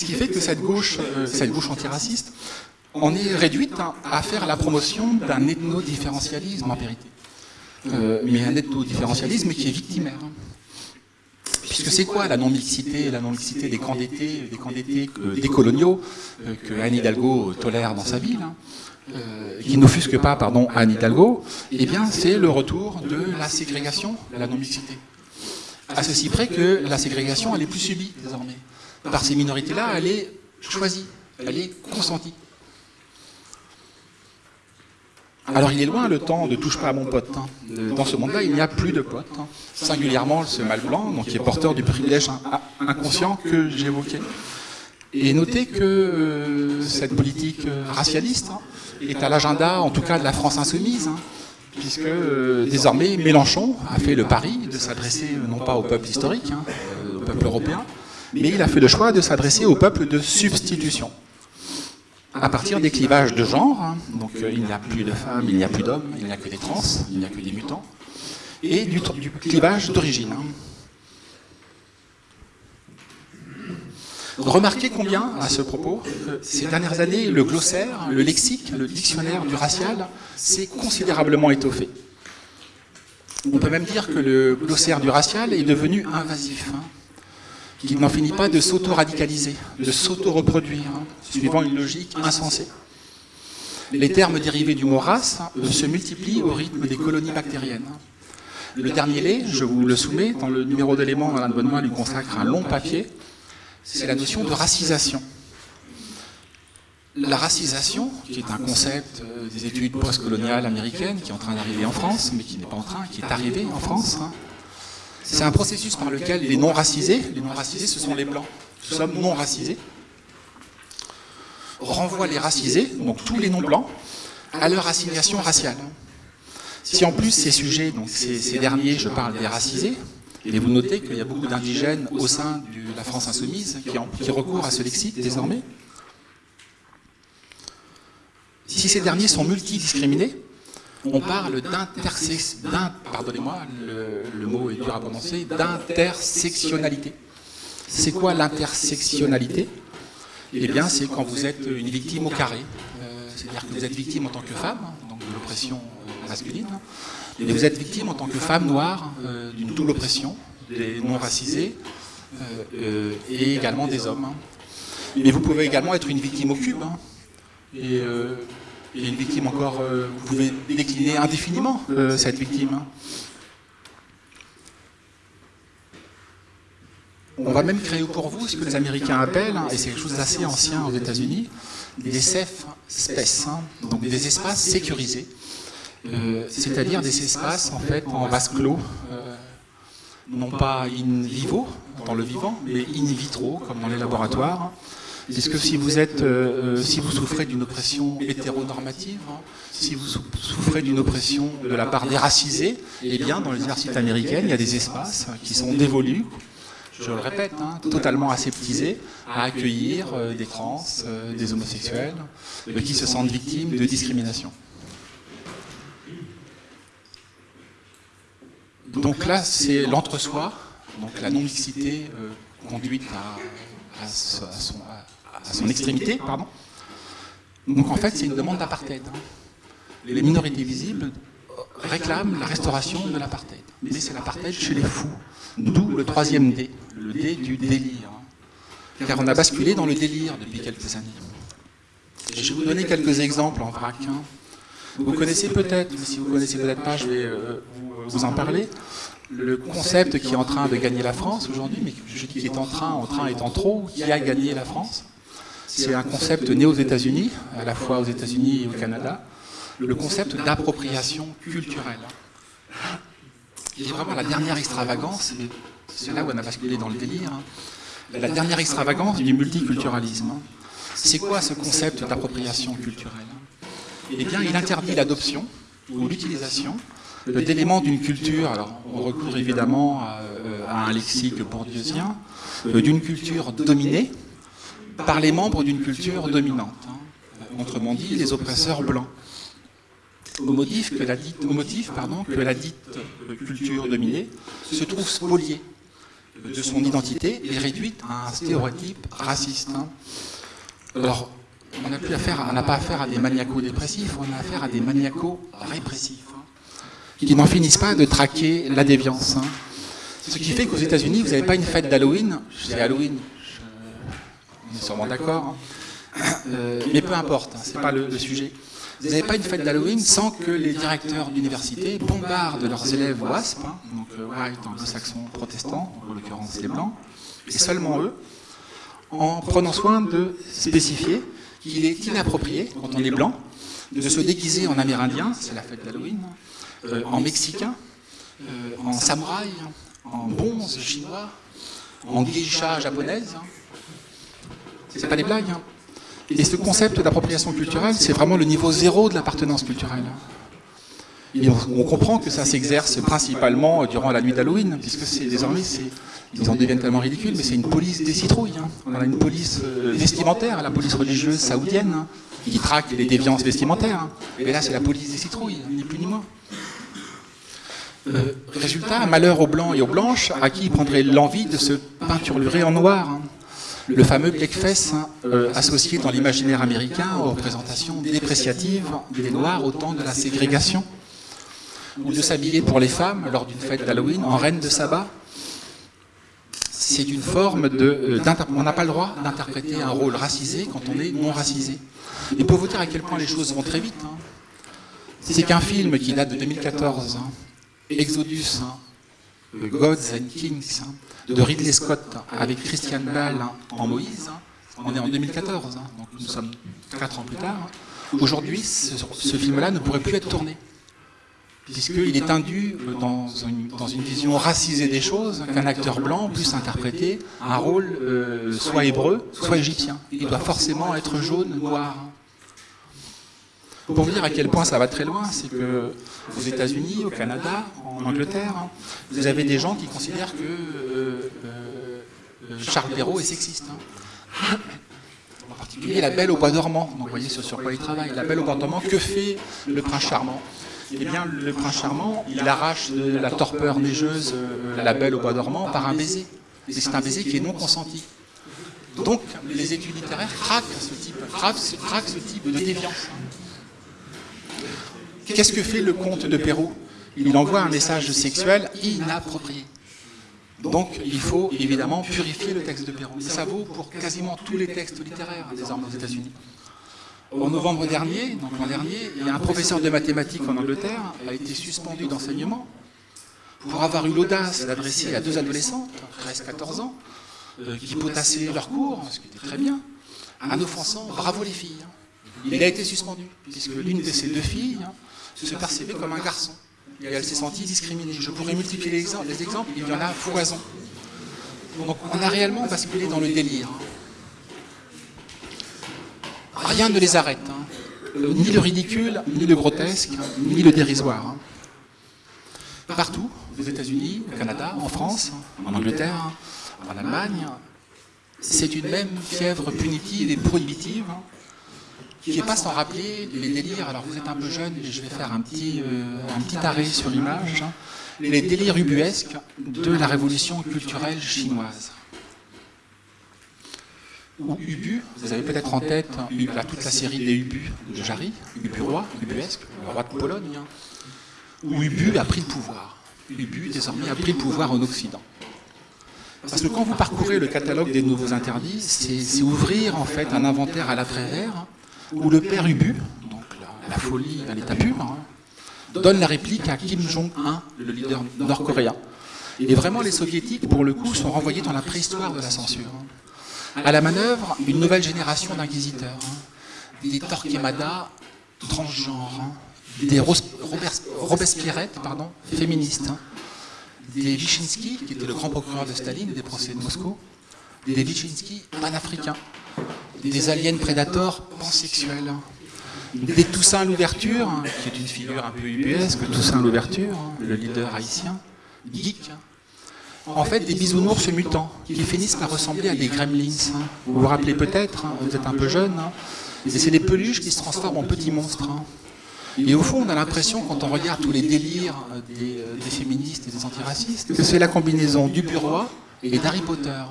Ce qui fait que cette gauche, euh, cette gauche antiraciste en est réduite à faire la promotion d'un ethno-différentialisme en vérité. Euh, mais un ethno-différentialisme qui est victimaire. Puisque c'est quoi la non-mixité La non-mixité des camps d'été, des camps d'été coloniaux euh, que Anne Hidalgo tolère dans sa ville, hein, euh, qui n'offusque pas, pardon, Anne Hidalgo, eh bien c'est le retour de la ségrégation, la non-mixité. À ceci près que la ségrégation, elle est plus subie désormais. Par ces minorités-là, elle est choisie, elle est consentie. Alors il est loin le temps de touche pas à mon pote. Hein. Dans ce monde-là, il n'y a plus de potes. Hein. Singulièrement ce mâle blanc, donc qui est porteur du privilège inconscient que j'évoquais. Et notez que euh, cette politique euh, racialiste hein, est à l'agenda, en tout cas de la France insoumise, puisque euh, désormais Mélenchon a fait le pari de s'adresser non pas au peuple historique, au peuple européen, mais il a fait le choix de s'adresser au peuple de substitution à partir des clivages de genre, hein. donc euh, il n'y a plus de femmes, il n'y a plus d'hommes, il n'y a que des trans, il n'y a que des mutants, et du, clivage d'origine. Hein. Remarquez combien, à ce propos, euh, ces dernières années, le glossaire, le lexique, le dictionnaire du racial s'est considérablement étoffé. On peut même dire que le glossaire du racial est devenu invasif. Hein qui n'en finit pas de s'auto-radicaliser, de s'auto-reproduire, hein, suivant une logique insensée. Les termes dérivés du mot race euh, se multiplient au rythme des colonies bactériennes. Le dernier lait, je vous le soumets, dans le numéro d'éléments, Alain de Bonnemain lui consacre un long papier, c'est la notion de racisation. La racisation, qui est un concept euh, des études postcoloniales américaines, qui est en train d'arriver en France, mais qui n'est pas en train, qui est arrivé en France, hein, C'est un processus par lequel les non-racisés, les non-racisés ce sont les blancs, nous sommes non-racisés, renvoient les racisés, donc tous les non-blancs, à leur assignation raciale. Si en plus ces sujets, donc ces, derniers, je parle des racisés, et vous notez qu'il y a beaucoup d'indigènes au sein de la France insoumise qui, recourent à ce lexique désormais, si ces derniers sont multidiscriminés, on parle le, mot est dur à prononcer, d'intersectionnalité. C'est quoi l'intersectionnalité? Eh bien, c'est quand vous êtes une victime au carré. Euh, c'est-à-dire que vous êtes victime en tant que femme, donc de l'oppression euh, masculine, et vous êtes victime en tant que femme noire euh, d'une double oppression, des non-racisés et également des hommes. Mais vous pouvez également être une victime au cube. Hein. Une victime encore, euh, vous pouvez décliner indéfiniment euh, cette victime. Hein. On va même créer pour vous ce que les Américains appellent, hein, et c'est quelque chose d'assez ancien aux États-Unis, des safe spaces, hein. donc des espaces sécurisés, euh, c'est-à-dire des espaces en fait en vase clos, non pas in vivo, dans le vivant, mais in vitro, comme dans les laboratoires, Puisque si vous, êtes, euh, euh, si vous souffrez d'une oppression hétéronormative, hein, si vous souffrez d'une oppression de la part des racisés, eh bien, dans les universités américaines, il y a des espaces qui sont dévolus, je le répète, hein, totalement aseptisés, à accueillir euh, des trans, des homosexuels, qui se sentent victimes de discrimination. Donc là, c'est l'entre-soi, donc la non-mixité conduite à, son, à son extrémité, pardon. Donc en fait, c'est une demande d'apartheid. Les minorités visibles réclament la restauration de l'apartheid. Mais c'est l'apartheid chez les fous. D'où le troisième D, le D du délire. Car on a basculé dans le délire depuis quelques années. je vais vous donner quelques exemples en vrac. Hein. Vous connaissez peut-être, si vous ne connaissez peut-être pas, je vais euh, vous en parler le concept qui est en train de gagner la France aujourd'hui, mais qui est en train, en train étant trop, qui a gagné la France, c'est un concept né aux États-Unis, à la fois aux États-Unis et au Canada, le concept d'appropriation culturelle, qui est vraiment la dernière extravagance, c'est là où on a basculé dans le délire, hein. la dernière extravagance du multiculturalisme. C'est quoi ce concept d'appropriation culturelle Eh bien, il interdit l'adoption ou l'utilisation d'éléments d'une culture, alors on recourt évidemment à, euh, un lexique bourdieusien, euh, d'une culture dominée, par les membres d'une culture dominante, hein. autrement dit les oppresseurs blancs. Au motif, que la dite, culture dominée se trouve spoliée de son identité et réduite à un stéréotype raciste. Hein. Alors, on n'a plus affaire, on n'a pas affaire à des maniaco-dépressifs, on a affaire à des maniaco-répressifs, hein, qui n'en finissent pas de traquer la déviance. Ce qui fait qu'aux États-Unis, vous n'avez pas une fête d'Halloween, c'est Halloween, sûrement d'accord. Hein. Euh, mais peu importe, hein, ce n'est pas le, sujet. Vous n'avez pas une fête d'Halloween sans que les directeurs d'université bombardent leurs élèves WASP, hein, donc euh, white anglo-saxons protestants, en l'occurrence les blancs, et seulement eux, en prenant soin de spécifier qu'il est inapproprié, quand on est blanc, de se déguiser en amérindien, c'est la fête d'Halloween, euh, en mexicain, en samouraï, en bonze chinois, en geisha japonaise, c'est pas des blagues. Hein. Et ce concept d'appropriation culturelle, c'est vraiment le niveau zéro de l'appartenance culturelle. on, comprend que ça s'exerce principalement durant la nuit d'Halloween, puisque c'est désormais, ils en deviennent tellement ridicules, mais c'est une police des citrouilles. Hein. On a une police euh, vestimentaire, la police religieuse saoudienne, hein, qui traque les déviances vestimentaires. Et là, c'est la police des citrouilles, ni plus ni moins. Euh, résultat, malheur aux blancs et aux blanches, à qui prendrait l'envie de se peinturlurer en noir le fameux blackface hein, euh, associé dans l'imaginaire américain aux représentations dépréciatives des Noirs au temps de la ségrégation, ou de s'habiller pour les femmes lors d'une fête d'Halloween en reine de sabbat. C'est une forme de... Euh, on n'a pas le droit d'interpréter un rôle racisé quand on est non racisé. Et pour vous dire à quel point les choses vont très vite, hein, c'est qu'un film qui date de 2014, hein, Exodus, Gods and Kings, de Ridley Scott avec Christian Bale en Moïse. On est en 2014, hein, donc nous sommes quatre ans plus tard. Aujourd'hui, ce, film-là ne pourrait plus être tourné. puisqu'il est induit dans une, dans une, vision racisée des choses qu'un acteur blanc puisse interpréter un rôle euh, soit hébreu, soit égyptien. Il doit forcément être jaune, noir. Pour vous dire à quel point ça va très loin, c'est que aux États-Unis, au Canada, en Angleterre, vous avez des gens qui considèrent que euh, euh, Charles Perrault est sexiste. Hein. En particulier la belle au bois dormant. Donc vous voyez sur, sur quoi il travaille. La belle au bois dormant, que fait le prince charmant? Eh bien, le prince charmant, il arrache de la torpeur neigeuse euh, la belle au bois dormant par un baiser. Et c'est un baiser qui est non consenti. Donc, les études littéraires craquent ce type, craquent, ce type de déviance. Qu'est-ce que fait le comte de Perrault Il envoie un message sexuel inapproprié. Donc, il faut évidemment purifier le texte de Perrault. Ça vaut pour quasiment tous les textes littéraires désormais aux États-Unis. En novembre dernier, donc l'an dernier, un professeur de mathématiques en Angleterre a été suspendu d'enseignement pour avoir eu l'audace d'adresser à deux adolescentes, 13-14 ans, euh, qui potassaient leur cours, ce qui était très bien, en offensant « bravo les filles ». Il a été suspendu, puisque l'une de ces deux filles se percevait comme un garçon, et elle s'est sentie discriminée. Je pourrais multiplier les exemples, les exemples, il y en a foison. Donc on a réellement basculé dans le délire rien ne les arrête. Hein. Euh, ni le ridicule, ni le grotesque, ni le dérisoire. Hein. Partout, aux États-Unis, au Canada, en France, en Angleterre, en Allemagne, c'est une même fièvre punitive et prohibitive hein, qui n'est pas sans rappeler les délires. Alors vous êtes un peu jeune, je vais faire un petit, euh, un petit arrêt sur l'image. Les délires ubuesques de la révolution culturelle chinoise ou Ubu, vous avez peut-être en tête toute la série des Ubu de Jarry, Ubu roi, Ubuesque, le roi de Pologne, hein. où Ubu a pris le pouvoir. Ubu, désormais, a pris le pouvoir en Occident. Parce que quand vous parcourez le catalogue des nouveaux interdits, c'est ouvrir en fait un inventaire à l'après-vert, où le père Ubu, donc la, folie à l'état pur, hein, donne la réplique à Kim Jong-un, le leader nord-coréen. Et vraiment, les soviétiques, pour le coup, sont renvoyés dans la préhistoire de la censure. À la manœuvre, une nouvelle génération d'inquisiteurs, hein. des Torquemada transgenres, hein. des Robespierrettes pardon, féministes, des Wyszynski, qui était le grand procureur de Staline des procès de Moscou, des Wyszynski panafricains, des aliens prédateurs pansexuels, des Toussaint l'ouverture, qui est une figure un peu ubuesque, Toussaint l'ouverture, le leader haïtien, geek, en fait des bisounours mutants qui finissent par ressembler à des gremlins. Hein. Vous vous rappelez peut-être, hein, vous êtes un peu jeune, hein. et c'est des peluches qui se transforment en petits monstres. Et au fond, on a l'impression, quand on regarde tous les délires euh, euh, des, féministes et des antiracistes, que c'est la combinaison du bureau et d'Harry Potter.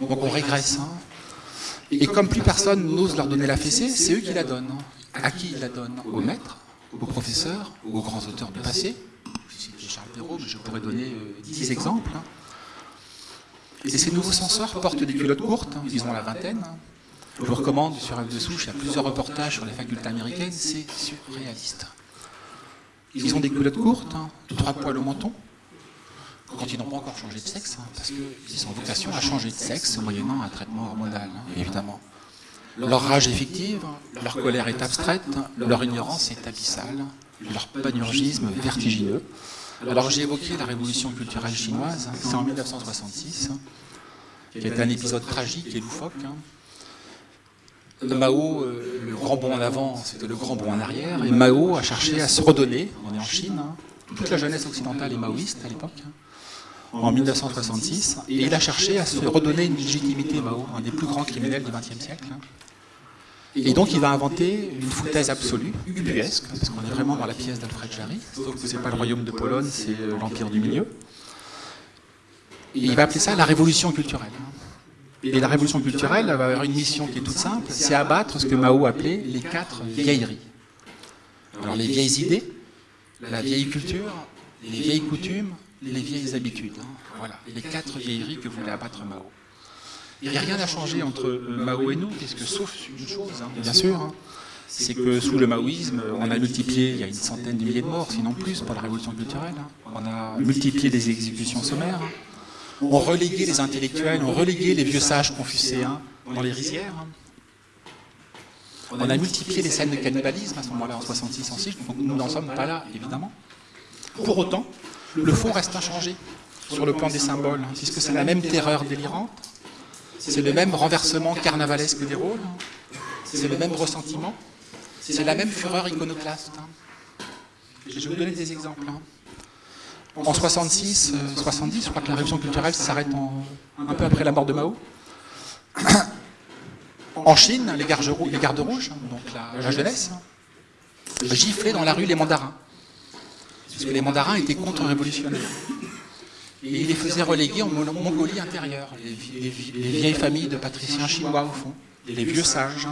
Donc on régresse. Et comme plus personne n'ose leur donner la fessée, c'est eux qui la donnent. À qui ils la donnent Aux maîtres, aux professeurs, aux grands auteurs du passé, Charles Perrault, mais je pourrais donner 10 euh, exemples. Hein. Et ces nouveaux censeurs portent des culottes courtes, hein, ils ont la vingtaine. Hein. Je vous recommande sur F de Souche, il y a plusieurs reportages sur les facultés américaines, c'est surréaliste. Ils ont des culottes courtes, trois poils au menton, quand ils n'ont pas encore changé de sexe, parce qu'ils ont vocation à changer de sexe moyennant un traitement hormonal, évidemment. Leur rage est fictive, leur colère est abstraite, leur ignorance est abyssale, leur panurgisme vertigineux. Alors j'ai évoqué la révolution culturelle chinoise, c'est en 1966, qui est un épisode tragique et loufoque. Hein. Mao, euh, le grand bond en avant, c'était le grand bond en arrière, et Mao a cherché à se redonner, on est en Chine, hein. toute la jeunesse occidentale est maoïste à l'époque, hein, en 1966, et il a cherché à se redonner une légitimité Mao, un des plus grands criminels du XXe siècle. Et donc il va inventer une foutaise absolue, ubuesque, parce qu'on est vraiment dans la pièce d'Alfred Jarry, sauf que ce n'est pas le royaume de Pologne, c'est euh, l'Empire du Milieu. Et il va appeler ça la révolution culturelle. Et la révolution culturelle va avoir une mission qui est toute simple, c'est abattre ce que Mao appelait les quatre vieilleries. Alors les vieilles idées, la vieille culture, les vieilles coutumes, les vieilles habitudes. Hein. Voilà, les quatre vieilleries que voulait abattre Mao. Il n'y a rien à changer entre euh, Mao et nous, puisque sauf une chose, hein, bien sûr, hein, c'est que sous le maoïsme, on a multiplié, il y a une centaine de milliers de morts, sinon plus, pour la révolution culturelle. Hein. On a multiplié les exécutions sommaires. On relégué les intellectuels, on relégué les vieux sages confucéens dans les rizières. On a multiplié les scènes de cannibalisme à ce moment-là, en 66, en 6, donc nous n'en sommes pas là, évidemment. Pour autant, le fond reste inchangé sur le plan des symboles, hein, puisque c'est la même terreur délirante, c'est le même renversement carnavalesque des rôles, c'est le même ressentiment, c'est la même fureur iconoclaste. Hein. Je vais vous donner des exemples. Hein. En 66, 70, euh, je crois que la révolution culturelle s'arrête un peu après la mort de Mao. En Chine, les gardes, rouges, donc la, jeunesse, giflaient dans la rue les mandarins. Parce que les mandarins étaient contre-révolutionnaires. Et ils les faisaient reléguer en Mongolie intérieure, les, vieilles familles de patriciens chinois au fond, les vieux sages.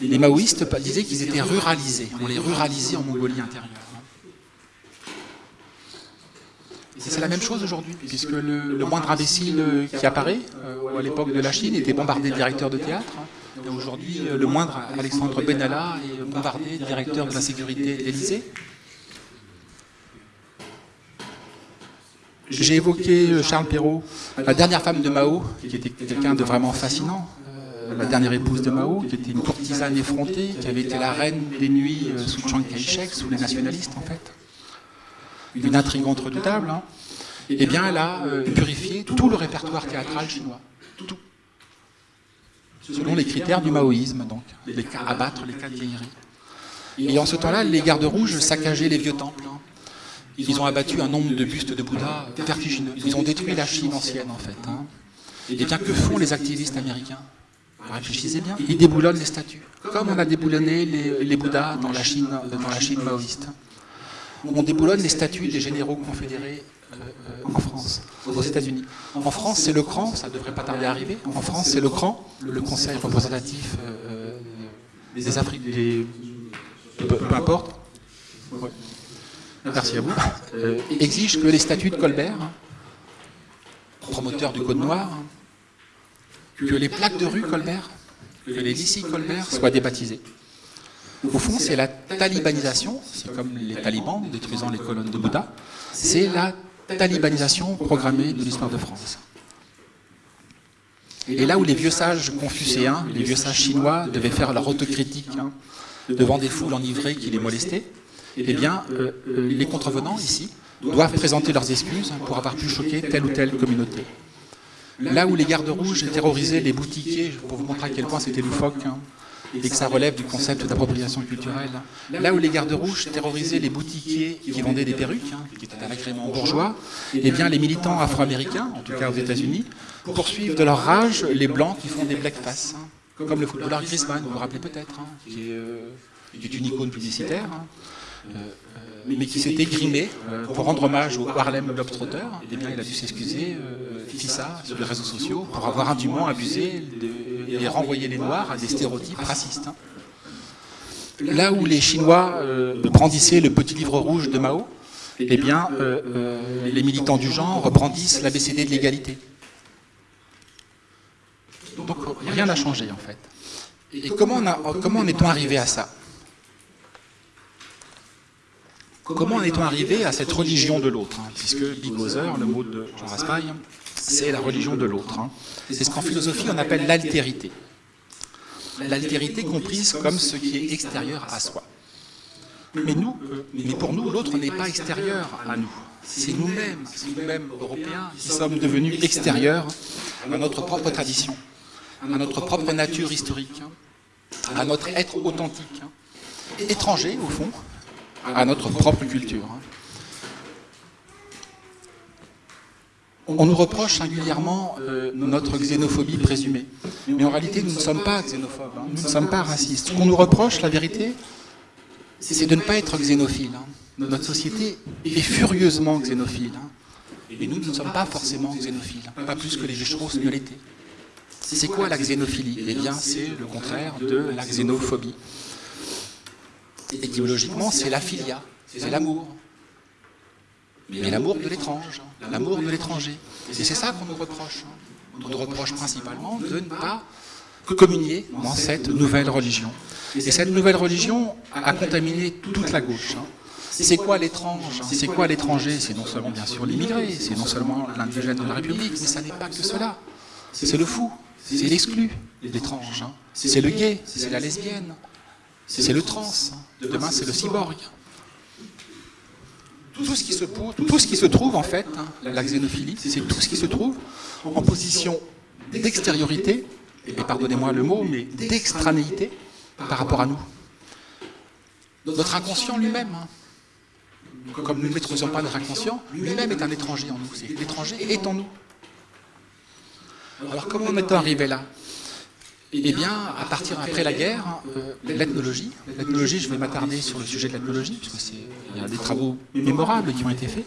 Les maoïstes disaient qu'ils étaient ruralisés, on les ruralisait en Mongolie intérieure. C'est la même chose aujourd'hui, puisque le, moindre imbécile qui apparaît, euh, à l'époque de la Chine, était bombardé directeur de théâtre. Et aujourd'hui, le moindre Alexandre Benalla est bombardé directeur de la sécurité d'Élysée. J'ai évoqué euh, Charles Perrault, la dernière femme de Mao, qui était quelqu'un de vraiment fascinant, euh, la dernière épouse de Mao, qui était une courtisane effrontée, qui avait été la reine des nuits sous Chiang Kai-shek, sous les nationalistes en fait une intrigante redoutable, hein, eh bien elle a euh, purifié tout le répertoire théâtral chinois. Tout. Selon les critères du maoïsme, donc, abattre les cas de vieillerie. Et en ce temps-là, les gardes rouges saccageaient les vieux temples. Ils ont abattu un nombre de bustes de Bouddha vertigineux. Ils ont détruit la Chine ancienne, en fait. Hein. Et bien, que font les activistes américains? Réfléchissez bien. Ils déboulonnent les statues, comme on a déboulonné les, les Bouddhas dans la Chine, dans la Chine maoïste on déboulonne les statuts des généraux confédérés euh, euh, en France, aux États-Unis. En France, c'est le CRAN, ça ne devrait pas tarder à arriver. En France, c'est le CRAN, le Conseil représentatif euh, des Afriques, peu, importe. Merci à vous. exige que les statuts de Colbert, promoteur du Code Noir, que les plaques de rue Colbert, que les lycées Colbert soient débaptisés. Au fond, c'est la talibanisation, c'est comme les talibans détruisant les colonnes de Bouddha, c'est la talibanisation programmée de l'histoire de France. Et là où les vieux sages confucéens, les vieux sages chinois devaient faire leur autocritique hein, devant des foules enivrées qui les molestaient, eh bien, euh, euh, les contrevenants ici doivent présenter leurs excuses pour avoir pu choquer telle ou telle communauté. Là où les gardes rouges terrorisaient les boutiquiers, pour vous montrer à quel point c'était loufoque, hein, et que ça relève du concept d'appropriation culturelle. Là où les gardes rouges terrorisaient les boutiquiers qui vendaient des perruques, hein, qui étaient un agrément bourgeois, eh bien les militants afro-américains, en tout cas aux États-Unis, poursuivent de leur rage les blancs qui font des blackface, hein, comme le footballeur Griezmann, vous vous rappelez peut-être, euh, qui, est, une icône publicitaire. Euh, mais qui s'était grimé euh, pour rendre hommage au Harlem Globetrotter. Eh bien, il a dû s'excuser, euh, fit ça sur les réseaux sociaux, pour avoir indûment abusé et renvoyé les Noirs à des stéréotypes racistes. Hein. Là où les Chinois brandissaient le petit livre rouge de Mao, eh bien, les militants du genre brandissent l'ABCD de l'égalité. Donc rien n'a changé en fait. Et comment, comment en est-on arrivé à ça? Comment en est-on arrivé à cette religion de l'autre hein, Puisque Big le mot de Jean Raspail, c'est la religion de l'autre. Hein. C'est ce qu'en philosophie on appelle l'altérité. L'altérité comprise comme ce qui est extérieur à soi. Mais, nous, mais pour nous, l'autre n'est pas extérieur à nous. C'est nous-mêmes, nous-mêmes Européens, qui sommes devenus extérieurs à notre propre tradition, à notre propre nature historique, à notre être authentique, étranger au fond, à notre propre culture. Hein. On nous reproche singulièrement euh, notre xénophobie présumée. Mais en réalité, nous ne sommes pas xénophobes, hein. nous ne sommes pas racistes. Ce qu'on nous reproche, la vérité, c'est de ne pas être xénophile. Hein. Notre société est furieusement xénophile. Et nous, ne sommes pas forcément xénophiles, pas plus que les Jucheros ne l'étaient. C'est quoi la xénophilie? Eh bien, c'est le contraire de la xénophobie. Étymologiquement, c'est la filia, c'est l'amour. Mais l'amour de l'étrange, l'amour de l'étranger. Et c'est ça qu'on nous reproche. On nous reproche principalement de ne pas communier dans cette nouvelle religion. Et cette nouvelle religion a contaminé toute la gauche. C'est quoi l'étrange C'est quoi l'étranger? C'est non seulement bien sûr l'immigré, c'est non seulement l'indigène de la République, mais ça n'est pas que cela. C'est le fou, c'est l'exclu, l'étrange. Hein. C'est le gay, c'est la lesbienne, c'est le trans. Demain, c'est le cyborg. Tout ce qui se, tout ce qui se trouve, en fait, hein, la xénophilie, c'est tout ce qui se trouve en position d'extériorité, et pardonnez-moi le mot, mais d'extranéité par rapport à nous. Notre inconscient lui-même, hein. comme nous ne maîtrisons pas notre inconscient, lui-même est un étranger en nous. L'étranger est en nous. Alors comment est-on arrivé là? Eh bien, à partir après la guerre, euh, l'ethnologie, l'ethnologie, je vais m'attarder sur le sujet de l'ethnologie, puisque il y a des travaux mémorables qui ont été faits.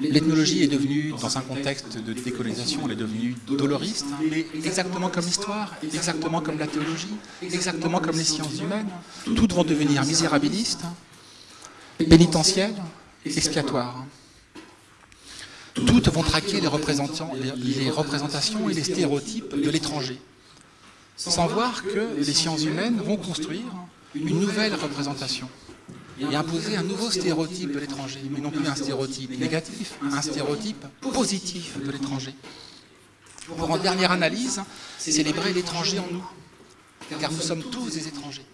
L'ethnologie est devenue, dans un contexte de décolonisation, elle est devenue doloriste, mais exactement comme l'histoire, exactement comme la théologie, exactement comme les sciences humaines, toutes vont devenir misérabilistes, pénitentielles, expiatoires. Toutes vont traquer les, les représentations et les stéréotypes de l'étranger, sans voir que les sciences humaines vont construire une nouvelle représentation et imposer un nouveau stéréotype de l'étranger, mais non plus un stéréotype négatif, un stéréotype positif de l'étranger. Pour en dernière analyse, célébrer l'étranger en nous, car nous sommes tous des étrangers.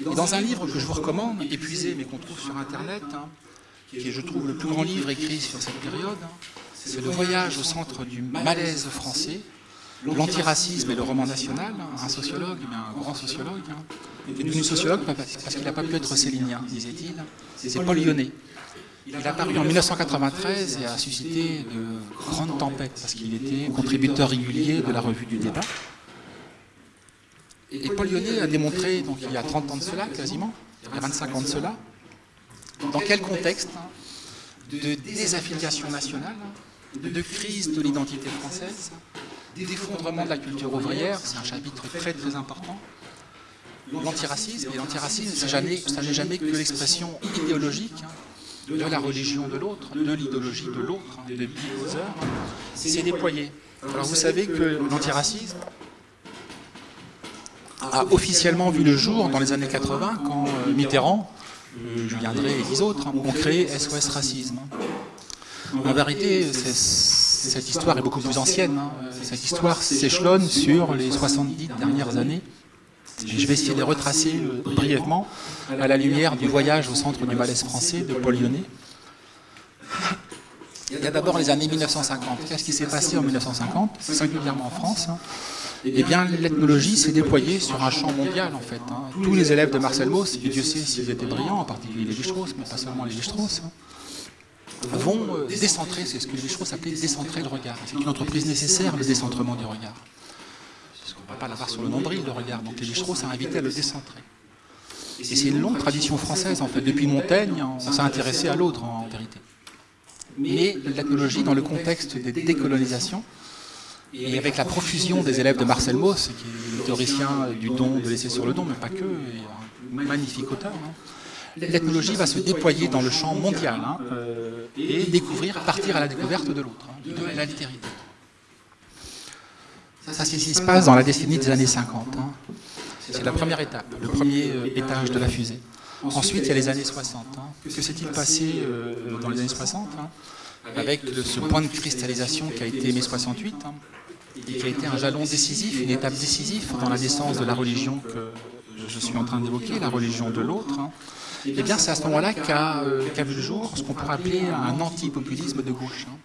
Et dans un livre que je vous recommande, épuisé mais qu'on trouve sur Internet, hein, qui est, je trouve, le plus grand livre écrit sur cette période, hein, c'est Le voyage au centre du malaise français, l'antiracisme et le roman national, un sociologue, mais un grand sociologue, hein. devenu sociologue parce qu'il n'a pas pu être célinien, disait-il, c'est Paul Lyonnais. Il a apparu en 1993 et a suscité de grandes tempêtes parce qu'il était contributeur régulier de la revue du débat. Et Paul Lyonnais a démontré, donc il y a 30 ans de cela quasiment, il y a 25 ans de cela, dans quel contexte de désaffiliation nationale, de crise de l'identité française, d'effondrement de la culture ouvrière, c'est un chapitre très très important. L'antiracisme, et l'antiracisme, ça n'est jamais que l'expression idéologique hein, de la religion de l'autre, de l'idéologie de l'autre, hein, de Bill c'est déployé. Alors vous savez que l'antiracisme a officiellement vu le jour dans les années 80 quand euh, Mitterrand, euh, Julien Drey et les autres hein, ont créé SOS Racisme. En vérité, cette histoire est beaucoup plus ancienne. Hein. Cette histoire s'échelonne sur les 70 dernières années. Je vais essayer de retracer euh, brièvement à la lumière du voyage au centre du malaise français de Paul Lyonnais. Il y a d'abord les années 1950. Qu'est-ce qui s'est passé en 1950, singulièrement en France hein Eh bien, l'ethnologie s'est déployée sur un champ mondial, en fait. Hein. Tous les élèves de Marcel Mauss, et Dieu sait s'ils étaient brillants, en particulier les Strauss, mais pas seulement les Strauss, vont euh, décentrer, c'est ce que les Strauss appelaient décentrer le regard. C'est une entreprise nécessaire, le décentrement du regard. Parce qu'on ne va pas l'avoir sur le nombril, le regard. Donc les Strauss a invité à le décentrer. Et c'est une longue tradition française, en fait. Depuis Montaigne, on s'est intéressé à l'autre, en vérité. Mais l'ethnologie, dans le contexte des décolonisations, et avec la profusion des élèves de Marcel Mauss, qui est le théoricien du don, de laisser sur le don, mais pas que, et un magnifique auteur, hein, l'ethnologie va se déployer dans le champ mondial hein, euh, et découvrir, partir à la découverte de l'autre, hein, de la littérité. Ça, c'est ce qui se passe dans la décennie des années 50. Hein. C'est la première étape, le premier euh, étage de la fusée. Ensuite, il y a les années 60. Que s'est-il passé euh, dans les années 60 avec ce point de cristallisation qui a été mai 68 et qui a été un jalon décisif, une étape décisive dans la naissance de la religion que je suis en train d'évoquer, la religion de l'autre. Eh bien, c'est à ce moment-là euh, qu'a vu le jour ce qu'on pourrait appeler un anti-populisme de gauche. Hein.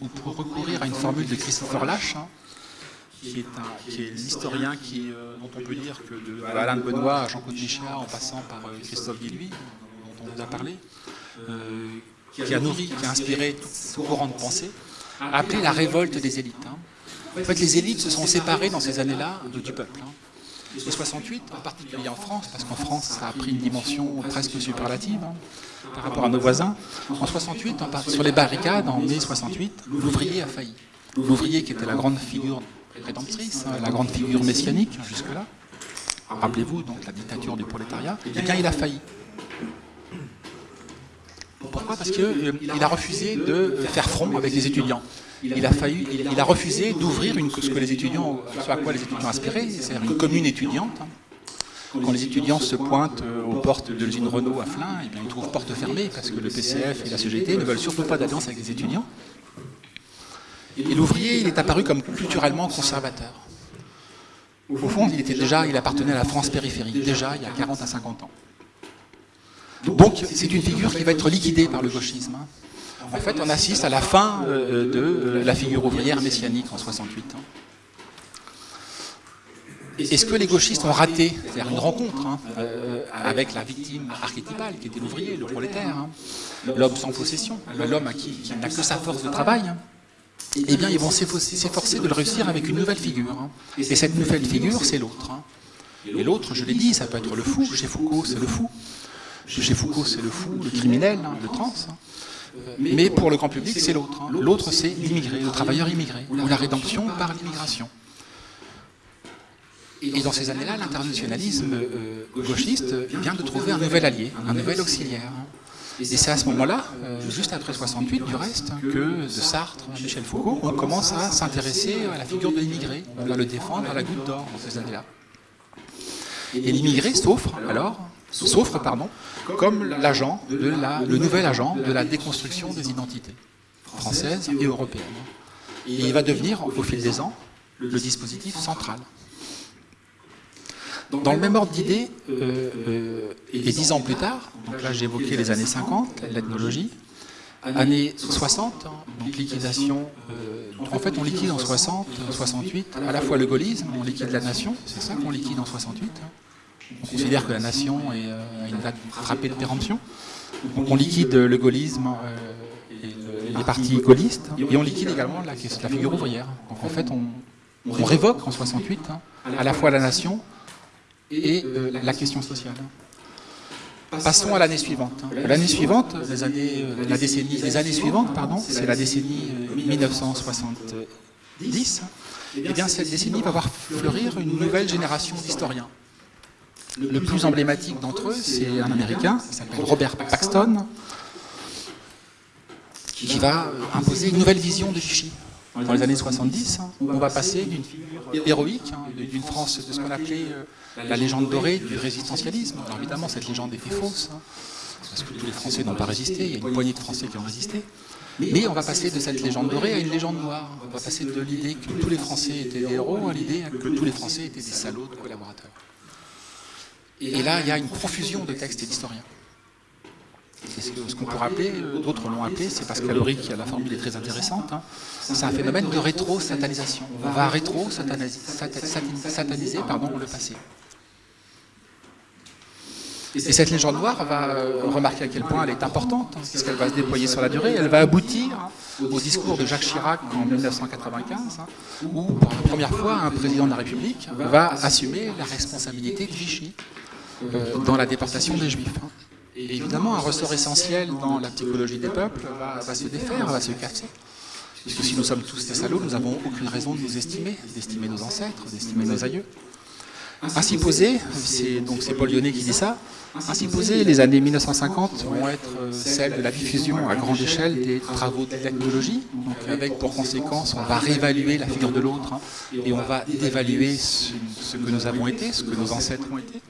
On pourrait recourir à une formule de Christopher Lash, hein, qui est, l'historien euh, dont on peut dire que de Alain de Benoît à Jean-Claude Michéa, en passant par euh, Christophe Guillouis, dont on vous a parlé, qui a nourri, qui a inspiré tout courant de pensée, a appelé la révolte des élites. Hein. En fait, les élites se sont séparées dans ces années-là du peuple. Et 68, en particulier en France, parce qu'en France, ça a pris une dimension presque superlative hein, par rapport à nos voisins. En 68, sur les barricades, en mai 68, l'ouvrier a failli. L'ouvrier qui était la grande figure rédemptrice, hein, la grande figure messianique jusque-là, rappelez-vous, donc la dictature du prolétariat, eh bien il a failli. Pourquoi? Parce qu'il euh, a refusé de faire front avec les étudiants il a, failli, il, a refusé d'ouvrir ce que les étudiants, ce à quoi les étudiants aspiraient, c'est-à-dire une commune étudiante. Quand les étudiants se pointent euh, aux portes de l'usine Renault à Flins, eh bien, ils trouvent porte fermée parce que le PCF et la CGT ne veulent surtout pas d'alliance avec les étudiants. Et l'ouvrier, il est apparu comme culturellement conservateur. Au fond, il, était déjà, il appartenait à la France périphérique, déjà il y a 40 à 50 ans. Donc c'est une figure qui va être liquidée par le gauchisme. Hein. En fait, on assiste à la fin euh, de euh, la figure ouvrière messianique en 68. Est-ce que les gauchistes ont raté C'est-à-dire une rencontre hein, euh, avec la victime archétypale qui était l'ouvrier, le prolétaire, hein. l'homme sans possession, l'homme qui, qui n'a que sa force de travail eh bien, ils vont s'efforcer de le réussir avec une nouvelle figure. Et cette nouvelle figure, c'est l'autre. Et l'autre, je l'ai dit, ça peut être le fou. Chez Foucault, c'est le fou. Chez Foucault, c'est le fou, le criminel, le trans. Mais pour le grand public, c'est l'autre. L'autre, c'est l'immigré, le travailleur immigré, ou la rédemption par l'immigration. Et dans ces années-là, l'internationalisme euh, gauchiste vient de trouver un nouvel allié, un nouvel auxiliaire. Et c'est à ce moment-là, euh, juste après 68 du reste, que de Sartre à Michel Foucault, on commence à s'intéresser à la figure de l'immigré. On va le défendre à la goutte d'or dans ces années-là. Et l'immigré s'offre alors, s'offre pardon, comme le nouvel agent de la déconstruction des identités françaises et européennes. Et il va devenir, au fil des ans, le dispositif central. Dans le même ordre d'idées, euh, euh, et dix ans plus tard, donc là j'ai évoqué les années 50, l'ethnologie, années 60, donc liquidation, euh, en fait on liquide en 60, 68, à la fois le gaullisme, on liquide la nation, c'est ça qu'on liquide en 68, on considère que la nation est à une date frappée de péremption, on liquide le gaullisme et les partis gaullistes, et on liquide également la, figure ouvrière. Donc en fait on, révoque en 68 hein, à la fois la nation, et euh, la question sociale. Passons à l'année suivante. L'année suivante, les années, euh, la décennie, les années suivantes, pardon, c'est la décennie 1970. Euh, et eh bien, cette décennie va voir fleurir une nouvelle génération d'historiens. Le plus emblématique d'entre eux, c'est un Américain, qui s'appelle Robert Paxton, qui va imposer une nouvelle vision de Vichy dans les années 70, on va passer d'une figure héroïque, hein, d'une France de ce qu'on appelait euh, la légende dorée du résistentialisme. Évidemment, cette légende était fausse, hein, parce que tous les Français n'ont pas résisté, il y a une poignée de Français qui ont résisté. Mais on va passer de cette légende dorée à une légende noire. On va passer de l'idée que tous les Français étaient des héros à l'idée que tous les Français étaient des salauds de collaborateurs. Et là, il y a une profusion de textes et d'historiens. Ce qu'on pourrait appeler, euh, d'autres l'ont appelé, c'est parce qui la formule est très intéressante, hein. c'est un phénomène de rétro-satanisation. On va rétro-sataniser le passé. Et cette légende noire va euh, remarquer à quel point elle est importante, hein, puisqu'elle va se déployer sur la durée, elle va aboutir au discours de Jacques Chirac en 1995, hein, où pour la première fois un président de la République va assumer la responsabilité de Vichy dans la déportation des Juifs. Et évidemment, un ressort essentiel dans la psychologie des peuples va, se défaire, va se casser. Puisque si nous sommes tous des salauds, nous n'avons aucune raison de nous estimer, d'estimer nos ancêtres, d'estimer nos aïeux. Ainsi posé, c'est donc c'est Paul Lyonnais qui dit ça, ainsi posé, les années 1950 vont être euh, celles de la diffusion à grande échelle des travaux de technologie, donc avec pour conséquence, on va réévaluer la figure de l'autre, hein, et on va dévaluer ce que nous avons été, ce que nos ancêtres ont été.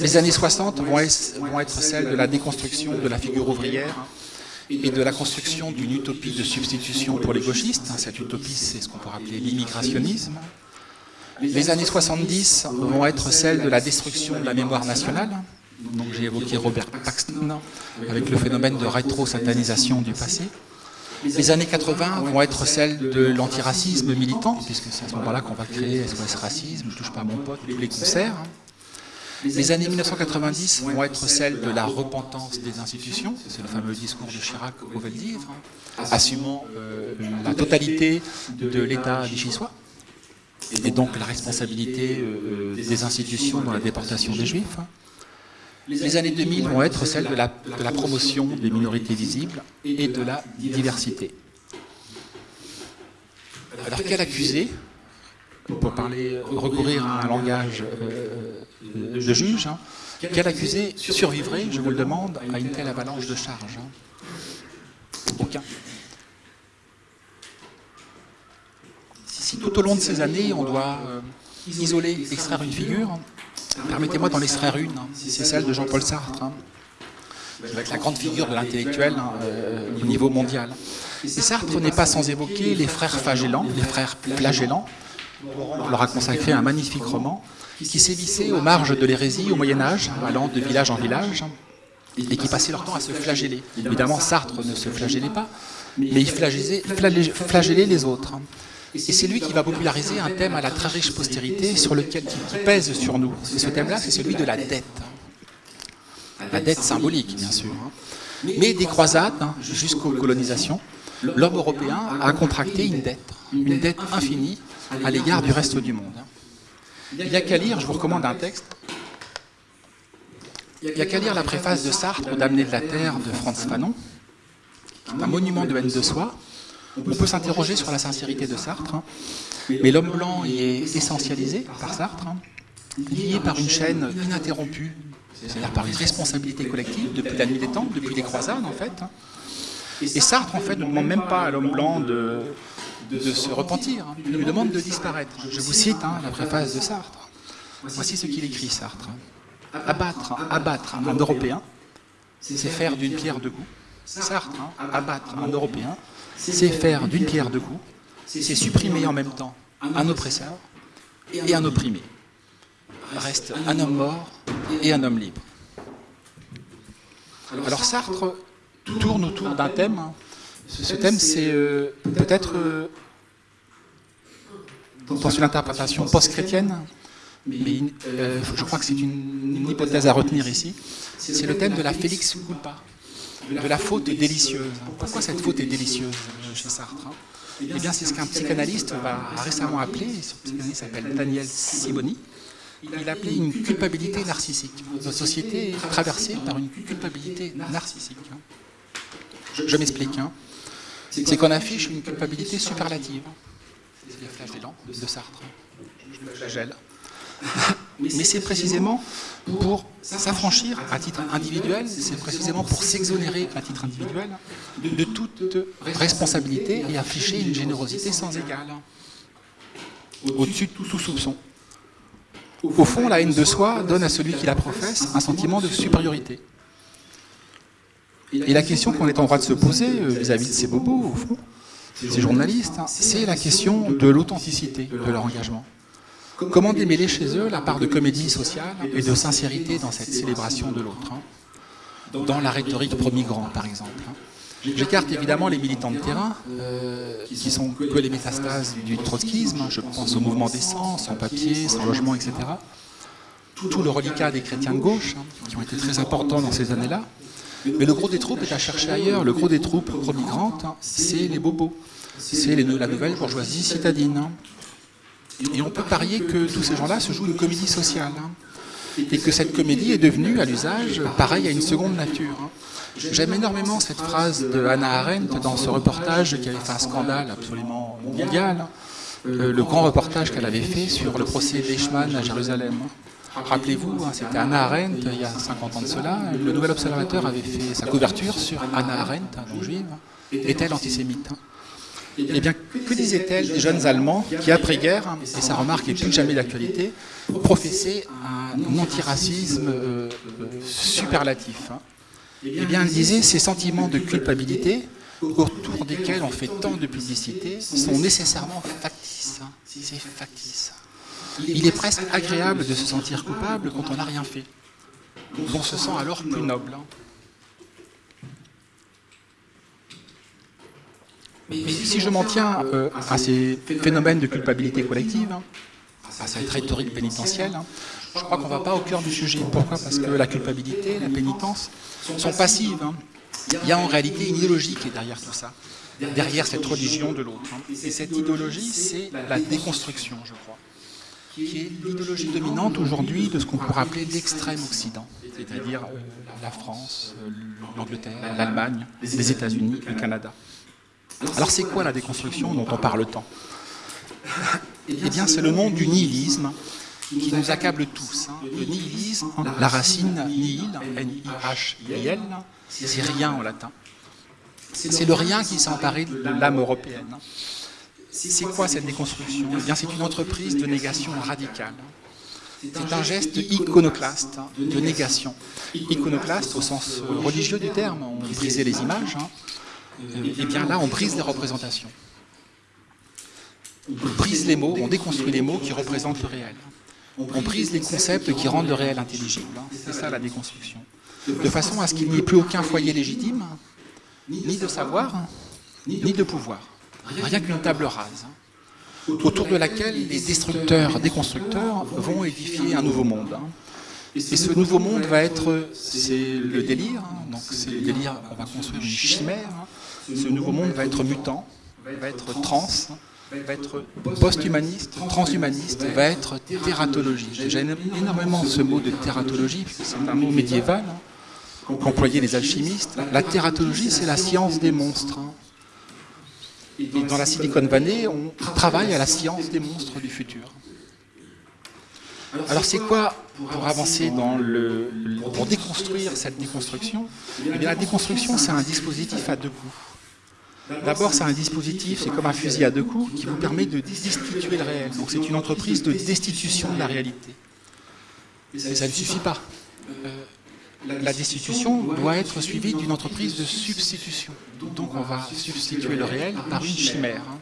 Les années 60 vont être, celles de la déconstruction de la figure ouvrière et de la construction d'une utopie de substitution pour les gauchistes. Cette utopie, c'est ce qu'on pourrait appeler l'immigrationnisme. Les années 70 vont être celles de la destruction de la mémoire nationale. Donc j'ai évoqué Robert Paxton avec le phénomène de rétro-satanisation du passé. Les années 80 vont être celles de l'antiracisme militant, puisque c'est à ce moment-là qu'on va créer SOS Racisme, Je touche pas à mon pote, tous les concerts. Les années 1990 vont être celles de la repentance des institutions, c'est le fameux discours de Chirac au Veldivre, assumant euh, la totalité de l'État vichysois, et donc la responsabilité euh, des institutions dans la déportation des Juifs. Les années 2000 vont être celles de la promotion des minorités visibles et de la diversité. Alors quel accusé pour parler, recourir à un langage euh, de juge, hein, quel accusé survivrait, je vous le demande, à une telle avalanche de charges hein? Aucun. Si tout au long de ces années, on doit euh, isoler, extraire une figure, permettez-moi d'en extraire une, hein. c'est celle de Jean-Paul Sartre. qui va être la grande figure de l'intellectuel hein, euh, au niveau mondial. Et Sartre n'est pas sans évoquer les frères les frères flagellants. On leur a consacré un magnifique roman qui sévissait aux marges de l'hérésie au Moyen Âge, allant de village en village, et qui passaient leur temps à se flageller. Évidemment, Sartre ne se flagellait pas, mais il flagellait, les autres. Et c'est lui qui va populariser un thème à la très riche postérité sur lequel qui pèse sur nous. Et ce thème-là, c'est celui de la dette. La dette symbolique, bien sûr. Mais des croisades hein, jusqu'aux colonisations, l'homme européen a contracté une dette, une dette infinie à l'égard du reste du monde. Il n'y a qu'à lire, je vous recommande un texte, il n'y a qu'à lire la préface de Sartre, Damné de la Terre, de Franz Fanon, un monument de haine de soi. On peut s'interroger sur la sincérité de Sartre, hein. mais l'homme blanc y est essentialisé par Sartre, hein. lié par une chaîne ininterrompue, c'est-à-dire par les responsabilités collectives depuis la nuit des temps, depuis les croisades en fait. Hein. Et Sartre en fait ne demande même pas à l'homme blanc de, de, se repentir, il lui demande de disparaître. Je vous cite la préface de Sartre. Voici ce qu'il écrit Sartre. Abattre, abattre un Européen, c'est faire d'une pierre deux coups. Sartre, hein, abattre un Européen, c'est faire d'une pierre deux coups, c'est supprimer en même temps un oppresseur et un opprimé. Reste un homme mort et un homme libre. Alors Sartre tourne autour d'un thème. Ce thème, c'est euh, peut-être euh, dans une interprétation post-chrétienne, mais euh, je crois que c'est une, hypothèse à retenir ici. C'est le thème de la Félix culpa, de la faute délicieuse. Pourquoi cette faute est délicieuse chez Sartre hein? Eh bien, c'est ce qu'un psychanalyste a récemment appelé, ce psychanalyste s'appelle Daniel Siboni, il appelait une culpabilité narcissique. Notre société est traversée par une culpabilité narcissique. Je, m'explique. Hein. C'est qu'on affiche une culpabilité superlative. C'est le flagellants de Sartre. Je flagelle. Mais c'est précisément pour s'affranchir à titre individuel, c'est précisément pour s'exonérer à titre individuel de toute responsabilité et afficher une générosité sans égale, au-dessus de tout soupçon. Au fond, la haine de soi donne à celui qui la professe un sentiment de supériorité. Et la question qu'on est en droit de se poser euh, vis-à-vis de ces bobos, ces journalistes, hein, c'est la question de l'authenticité de leur engagement. Comment démêler chez eux la part de comédie sociale et de sincérité dans cette célébration de l'autre hein Dans la rhétorique pro-migrant, par exemple. Hein. J'écarte évidemment les militants de terrain, euh, qui sont que les métastases du trotskisme, je pense au mouvement des sans papier, sans logement, etc. Tout le reliquat des chrétiens de gauche, qui ont été très importants dans ces années-là. Mais le gros des troupes est à chercher ailleurs. Le gros des troupes pro-migrantes, c'est les bobos. C'est la nouvelle bourgeoisie citadine. Et on peut parier que tous ces gens-là se jouent une comédie sociale. Hein. Et que cette comédie est devenue, à l'usage, pareil à une seconde nature. Hein. J'aime énormément cette phrase de Hannah Arendt dans ce reportage qui avait fait un scandale absolument mondial. Hein. Euh, le grand reportage qu'elle avait fait sur le procès d'Eichmann à Jérusalem. Rappelez-vous, c'était Hannah Arendt il y a 50 ans de cela. Le Nouvel Observateur avait fait sa couverture sur Hannah Arendt, donc juive. Est-elle antisémite eh bien, que disait-elle des jeunes Allemands qui, après-guerre, et sa remarque est plus que jamais d'actualité, professaient un antiracisme euh, euh, superlatif hein? Eh bien, elle disait ces sentiments de culpabilité autour desquels on fait tant de publicité sont nécessairement factices. Hein. C'est factice. Il est presque agréable de se sentir coupable quand on n'a rien fait. On se sent alors plus noble. Hein. Mais si je m'en tiens euh, à ces phénomènes de culpabilité collective, hein, à cette rhétorique pénitentielle, hein, je crois qu'on ne va pas au cœur du sujet. Pourquoi? Parce que la culpabilité, la pénitence sont passives. Il y a en réalité une idéologie qui est derrière tout ça, derrière cette religion de l'autre. Et cette idéologie, c'est la déconstruction, je crois, qui est l'idéologie dominante aujourd'hui de ce qu'on pourrait appeler l'extrême Occident, c'est-à-dire euh, la France, euh, l'Angleterre, l'Allemagne, les États-Unis, le Canada. Alors c'est quoi la déconstruction dont on parle tant? Eh bien c'est le nom du nihilisme qui nous accable tous. Hein. Le nihilisme, la racine nihil, N-I-H-I-L, c'est rien en latin. C'est le rien qui s'est emparé de l'âme européenne. C'est quoi cette déconstruction Eh bien c'est une entreprise de négation radicale. C'est un geste iconoclaste, hein, de négation. Iconoclaste au sens religieux du terme, on brisait les images. Hein. Et eh bien là, on brise les représentations. On brise les mots, on déconstruit les mots qui représentent le réel. On brise les concepts qui rendent le réel intelligible. Hein. C'est ça la déconstruction. De façon à ce qu'il n'y ait plus aucun foyer légitime, ni de savoir, ni de pouvoir. Rien qu'une table rase autour de laquelle les destructeurs, déconstructeurs vont édifier un nouveau monde. Hein. Et ce nouveau monde va être, c'est le délire, hein. donc c'est le délire, on va construire une chimère. Hein. Ce nouveau monde va être mutant, va être trans, va être post-humaniste, transhumaniste, va être tératologie. J'aime énormément ce mot de tératologie, puisque c'est un mot médiéval qu'employaient les alchimistes. La tératologie, c'est la science des monstres. Et dans la Silicon Valley, on travaille à la science des monstres du futur. Alors c'est quoi, pour avancer dans le, pour déconstruire cette déconstruction eh bien, La déconstruction, c'est un dispositif à deux coups. D'abord, c'est un dispositif, c'est comme un fusil à deux coups, qui vous permet de destituer le réel. Donc c'est une entreprise de destitution de la réalité. Mais ça ne suffit pas. Euh, la destitution doit être suivie d'une entreprise de substitution. Donc on va substituer le réel par une chimère. Hein.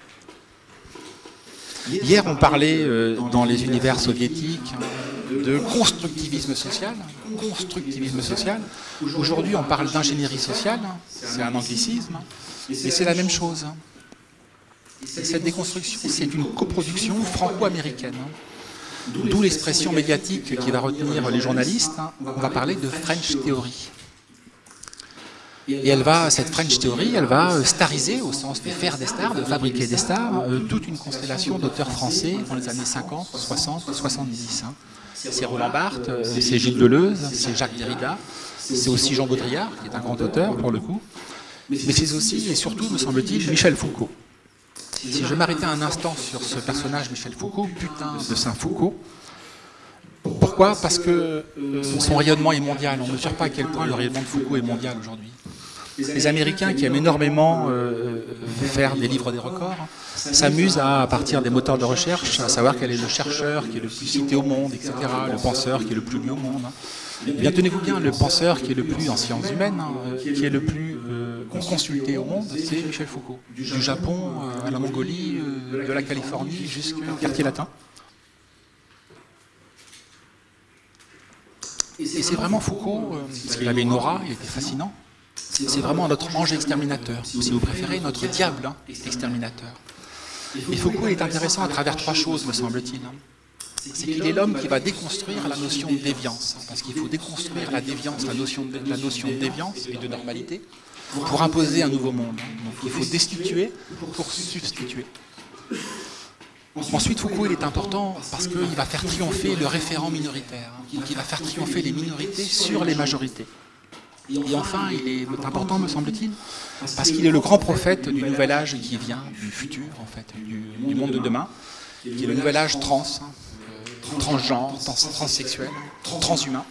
Hier, on parlait euh, dans les univers soviétiques de constructivisme social. Constructivisme social. Aujourd'hui, on parle d'ingénierie sociale. C'est un anglicisme. Mais c'est la même chose. cette déconstruction, c'est une coproduction franco-américaine. D'où l'expression médiatique qui va retenir les journalistes. On va parler de French Theory. Et elle va, cette French Theory, elle va stariser, au sens de faire des stars, de fabriquer des stars, euh, toute une constellation d'auteurs français dans les années 50, 60, 70. C'est Roland Barthes, euh, c'est Gilles Deleuze, c'est Jacques Derrida, c'est aussi Jean Baudrillard, qui est un grand auteur pour le coup, mais c'est aussi et surtout, me semble-t-il, Michel Foucault. Si je m'arrêtais un instant sur ce personnage, Michel Foucault, putain de Saint-Foucault, pourquoi? Parce que euh, son rayonnement est mondial. On ne mesure pas à quel point le rayonnement de Foucault est mondial aujourd'hui. Les Américains qui aiment énormément euh, faire des livres des records s'amusent à, à partir des moteurs de recherche, à savoir quel est le chercheur qui est le plus cité au monde, etc., le penseur qui est le plus lu au monde. Bien, tenez-vous bien, le penseur qui est le plus en sciences humaines, hein, qui est le plus euh, consulté au monde, c'est Michel Foucault. Du Japon euh, à la Mongolie, de la Californie jusqu'au quartier latin. Et c'est vraiment Foucault, parce qu'il avait une aura, il était fascinant, c'est vraiment notre ange exterminateur, ou si vous préférez, notre diable hein, exterminateur. Et Foucault est intéressant à travers trois choses, me semble-t-il. C'est qu'il est l'homme qui va déconstruire la notion de déviance, parce qu'il faut déconstruire la déviance, la notion, de, la notion de déviance et de normalité, pour imposer un nouveau monde. Donc il faut destituer pour substituer. Ensuite, Foucault il est important parce qu'il va faire triompher le référent minoritaire, il va faire triompher les minorités sur les majorités. Et enfin, il est important, me semble-t-il, parce qu'il est le grand prophète du nouvel âge qui vient, du futur, en fait, du, monde de demain, qui est le nouvel âge trans, euh, transgenre, transsexuel, transhumain.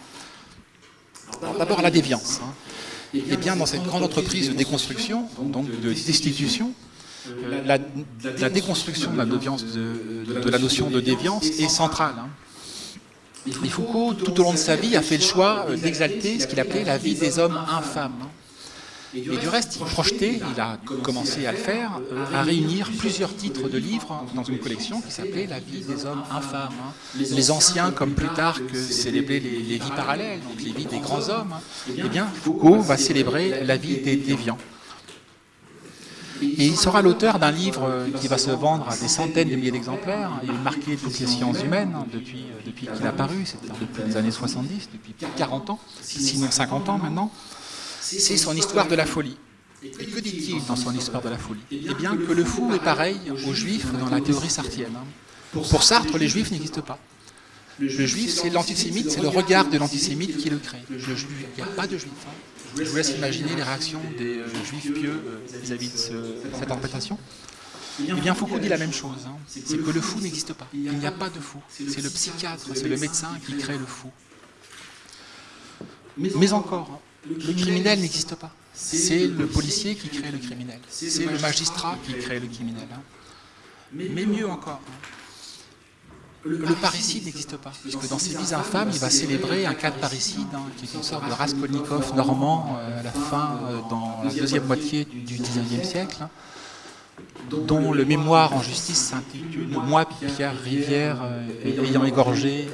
D'abord la déviance. Hein. Et bien dans cette grande entreprise de déconstruction, donc de destitution, euh, la, déconstruction de la, notion de déviance est centrale. Hein. Et Foucault, tout au long de sa vie, a fait le choix euh, d'exalter ce qu'il appelait la vie des hommes infâmes. Et du reste, il projetait, il a commencé à le faire, euh, à réunir plusieurs titres de livres dans une collection qui s'appelait La vie des hommes infâmes. Les anciens, comme Plutarque, célébraient les, les vies parallèles, donc les vies des grands hommes. Eh bien, Foucault va célébrer la vie des déviants. Et il sera l'auteur d'un livre euh, qui va se vendre à des centaines de milliers d'exemplaires et marquer toutes les sciences humaines hein, depuis, euh, depuis qu'il a paru, c'est-à-dire depuis les années 70, depuis 40 ans, sinon 50 ans maintenant. C'est son histoire de la folie. Et que dit-il dans son histoire de la folie Eh bien que le fou est pareil aux juifs dans la théorie sartienne. Hein. Pour Sartre, les juifs n'existent pas. Le juif, c'est l'antisémite, c'est le regard de l'antisémite qui le crée. il n'y a pas de juif. Hein. Je vous laisse imaginer les réactions des euh, juifs pieux euh, vis-à-vis de cette interprétation. Eh bien, Foucault dit la même chose, hein. c'est que le fou n'existe pas. Il n'y a pas de fou. C'est le psychiatre, c'est le médecin qui crée le fou. Mais encore, le criminel n'existe pas. C'est le policier qui crée le criminel. C'est le magistrat qui crée le criminel. Hein. Mais mieux encore, le parricide n'existe pas, puisque dans ces vies infâmes, il va célébrer un cas de parricide, hein, qui est une sorte de Raskolnikov normand euh, à la fin, euh, dans la deuxième moitié du, XIXe siècle, hein, dont le mémoire en justice s'intitule « Moi, Pierre Rivière, euh, ayant égorgé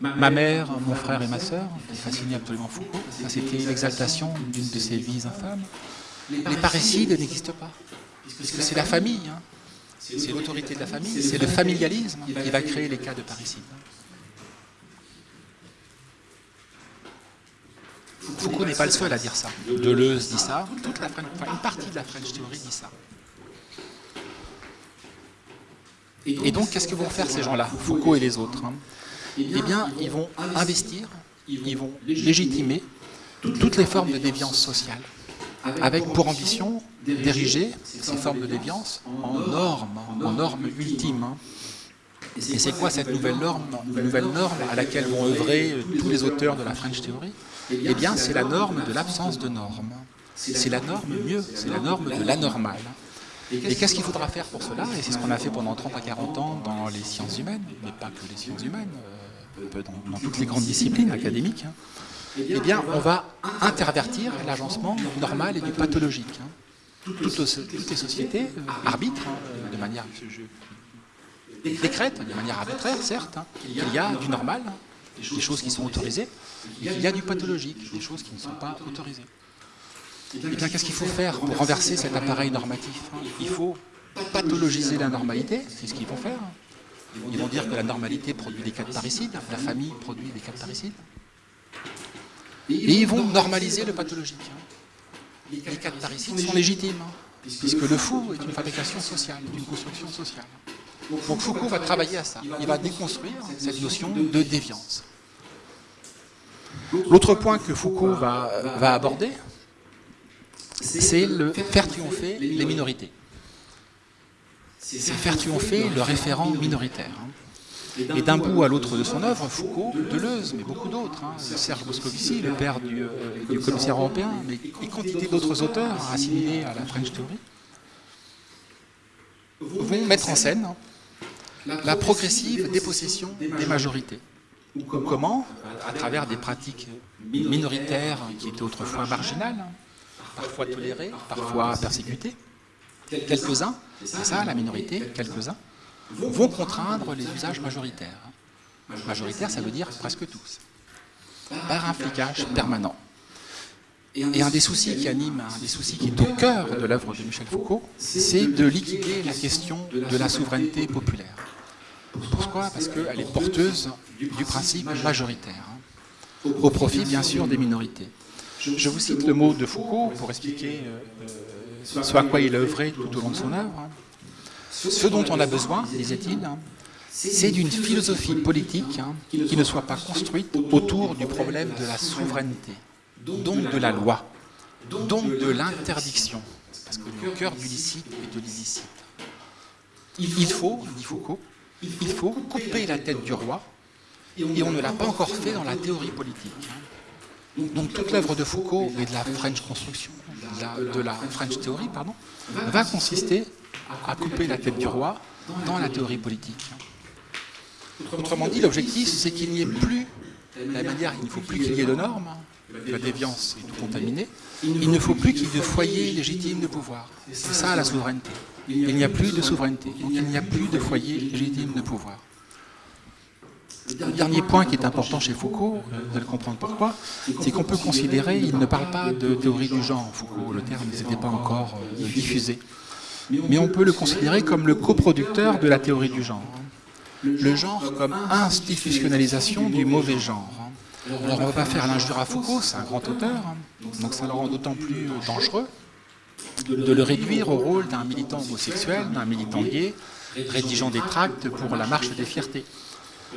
ma mère, mon frère et ma sœur », qui fascinait absolument Foucault. Ça, c'était l'exaltation d'une de ces vies infâmes. Les parricides n'existent pas, puisque c'est la famille, hein, c'est l'autorité de la famille, c'est le familialisme qui va créer les cas de parricide. Foucault n'est pas le seul à dire ça. Deleuze dit ça, toute la une partie de la French Theory dit ça. Et donc, qu'est-ce que vont faire ces gens-là, Foucault et les autres hein? Eh bien, ils vont investir, ils vont légitimer toutes les formes de déviance sociale, avec pour ambition d'ériger ces formes de déviance en normes, en normes ultimes. Hein. Et c'est quoi cette nouvelle norme, nouvelle norme à laquelle vont œuvrer tous les auteurs de la French Theory Eh bien, c'est la norme de l'absence de normes. C'est la norme mieux, c'est la norme de l'anormal. Et qu'est-ce qu'il faudra faire pour cela Et c'est ce qu'on a fait pendant 30 à 40 ans dans les sciences humaines, mais pas que les sciences humaines, euh, dans, toutes les grandes disciplines académiques. Hein eh bien, on va intervertir l'agencement normal et du pathologique. Hein. Toutes, les sociétés euh, arbitrent hein, de manière décrète, de manière arbitraire, certes. Hein. Il y a du normal, des choses qui sont autorisées, et il y a du pathologique, des choses qui ne sont pas autorisées. Eh bien, qu'est-ce qu'il faut faire pour renverser cet appareil normatif Il faut pathologiser la normalité, c'est ce qu'ils vont faire. Ils vont dire que la normalité produit des cas de parricide, la famille produit des cas de parricide. Et ils vont normaliser le pathologique. Les cas de parricide sont légitimes, hein, puisque le fou est une fabrication sociale, une construction sociale. Donc Foucault va travailler à ça. Il va déconstruire cette notion de déviance. L'autre point que Foucault va, va aborder, c'est le faire triompher les minorités. C'est faire triompher le référent minoritaire. Hein. Et d'un bout à l'autre de son œuvre, Foucault, Deleuze, mais beaucoup d'autres, hein, Serge Moscovici, le père du, euh, commissaire européen, mais et quantité d'autres auteurs assimilés à la French Theory, vont mettre en scène la progressive dépossession des majorités. Comment À travers des pratiques minoritaires qui étaient autrefois marginales, parfois tolérées, parfois persécutées. Quelques-uns, c'est ça la minorité, quelques-uns, vont contraindre les usages majoritaires. Majoritaire, ça veut dire presque tous, par un flicage permanent. Et un des soucis qui anime, un des soucis qui est au cœur de l'œuvre de Michel Foucault, c'est de liquider la question de la souveraineté populaire. Pourquoi? Parce qu'elle est porteuse du principe majoritaire, hein, au profit bien sûr des minorités. Je vous cite le mot de Foucault pour expliquer euh, ce à quoi il œuvré tout au long de son œuvre. Hein. Ce dont on a besoin, disait-il, hein, c'est d'une philosophie politique hein, qui ne soit pas construite autour du problème de la souveraineté, donc de la loi, donc de l'interdiction, parce que le cœur du licite est de l'illicite. Il faut, dit Foucault, il faut couper la tête du roi, et on ne l'a pas encore fait dans la théorie politique. Donc toute l'œuvre de Foucault et de la French Construction, de la, French Theory, pardon, va consister à couper la tête du roi dans la théorie politique. Autrement dit, l'objectif, c'est qu'il n'y ait plus, la manière, il ne faut plus qu'il y ait de normes, la déviance est tout contaminée, il ne faut plus qu'il y ait de foyer légitime de pouvoir. C'est ça la souveraineté. Il n'y a plus de souveraineté, donc il n'y a plus de foyer légitime de pouvoir. Dernier point qui est important chez Foucault, vous allez comprendre pourquoi, c'est qu'on peut considérer, il ne parle pas de théorie du genre, Foucault, le terme n'était pas encore euh, diffusé mais on peut le considérer comme le coproducteur de la théorie du genre. Le genre comme institutionnalisation du mauvais genre. Alors on ne va pas faire l'injure à Foucault, c'est un grand auteur, donc ça le rend d'autant plus dangereux de le réduire au rôle d'un militant homosexuel, d'un militant gay, rédigeant des tracts pour la marche des fiertés.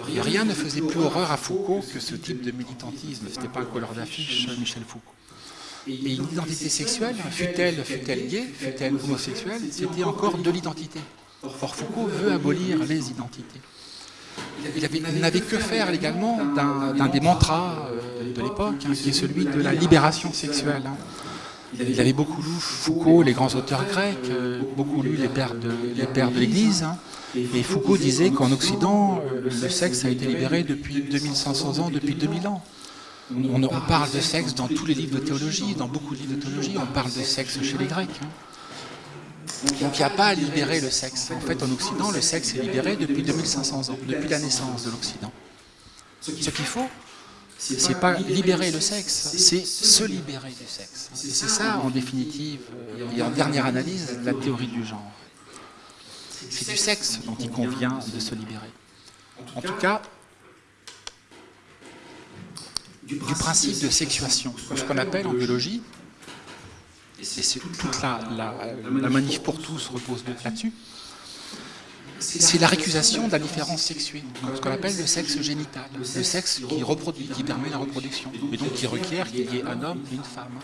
Rien ne faisait plus horreur à Foucault que ce type de militantisme, ce n'était pas un couleur d'affiche Michel Foucault. Et une identité sexuelle, fut-elle fut gay, fut-elle homosexuelle, c'était encore de l'identité. Or Foucault veut abolir les identités. Il n'avait que faire également d'un des mantras euh, de l'époque, hein, qui est celui de la libération sexuelle. Hein. Il avait beaucoup lu Foucault, les grands auteurs grecs, euh, beaucoup lu les pères de l'Église, hein. Et Foucault disait qu'en Occident, euh, le sexe a été libéré depuis 2500 ans, depuis 2000 ans. On, parle de sexe dans tous les livres de théologie, dans beaucoup de livres de théologie, on parle de sexe chez les Grecs. Hein. Donc il n'y a pas à libérer le sexe. En fait, en Occident, le sexe est libéré depuis 2500 ans, depuis la naissance de l'Occident. Ce qu'il faut, c'est pas libérer le sexe, c'est se libérer du sexe. Et c'est ça, en définitive, et en dernière analyse, la théorie du genre. C'est du sexe dont il convient de se libérer. En tout cas, du principe de sexuation, ce qu'on appelle en biologie, et c'est toute la, la, manif pour tous repose là-dessus, c'est la récusation de la différence sexuée, ce qu'on appelle le sexe génital, le sexe qui reproduit, qui permet la reproduction, et donc qui requiert qu'il y ait un homme et une femme.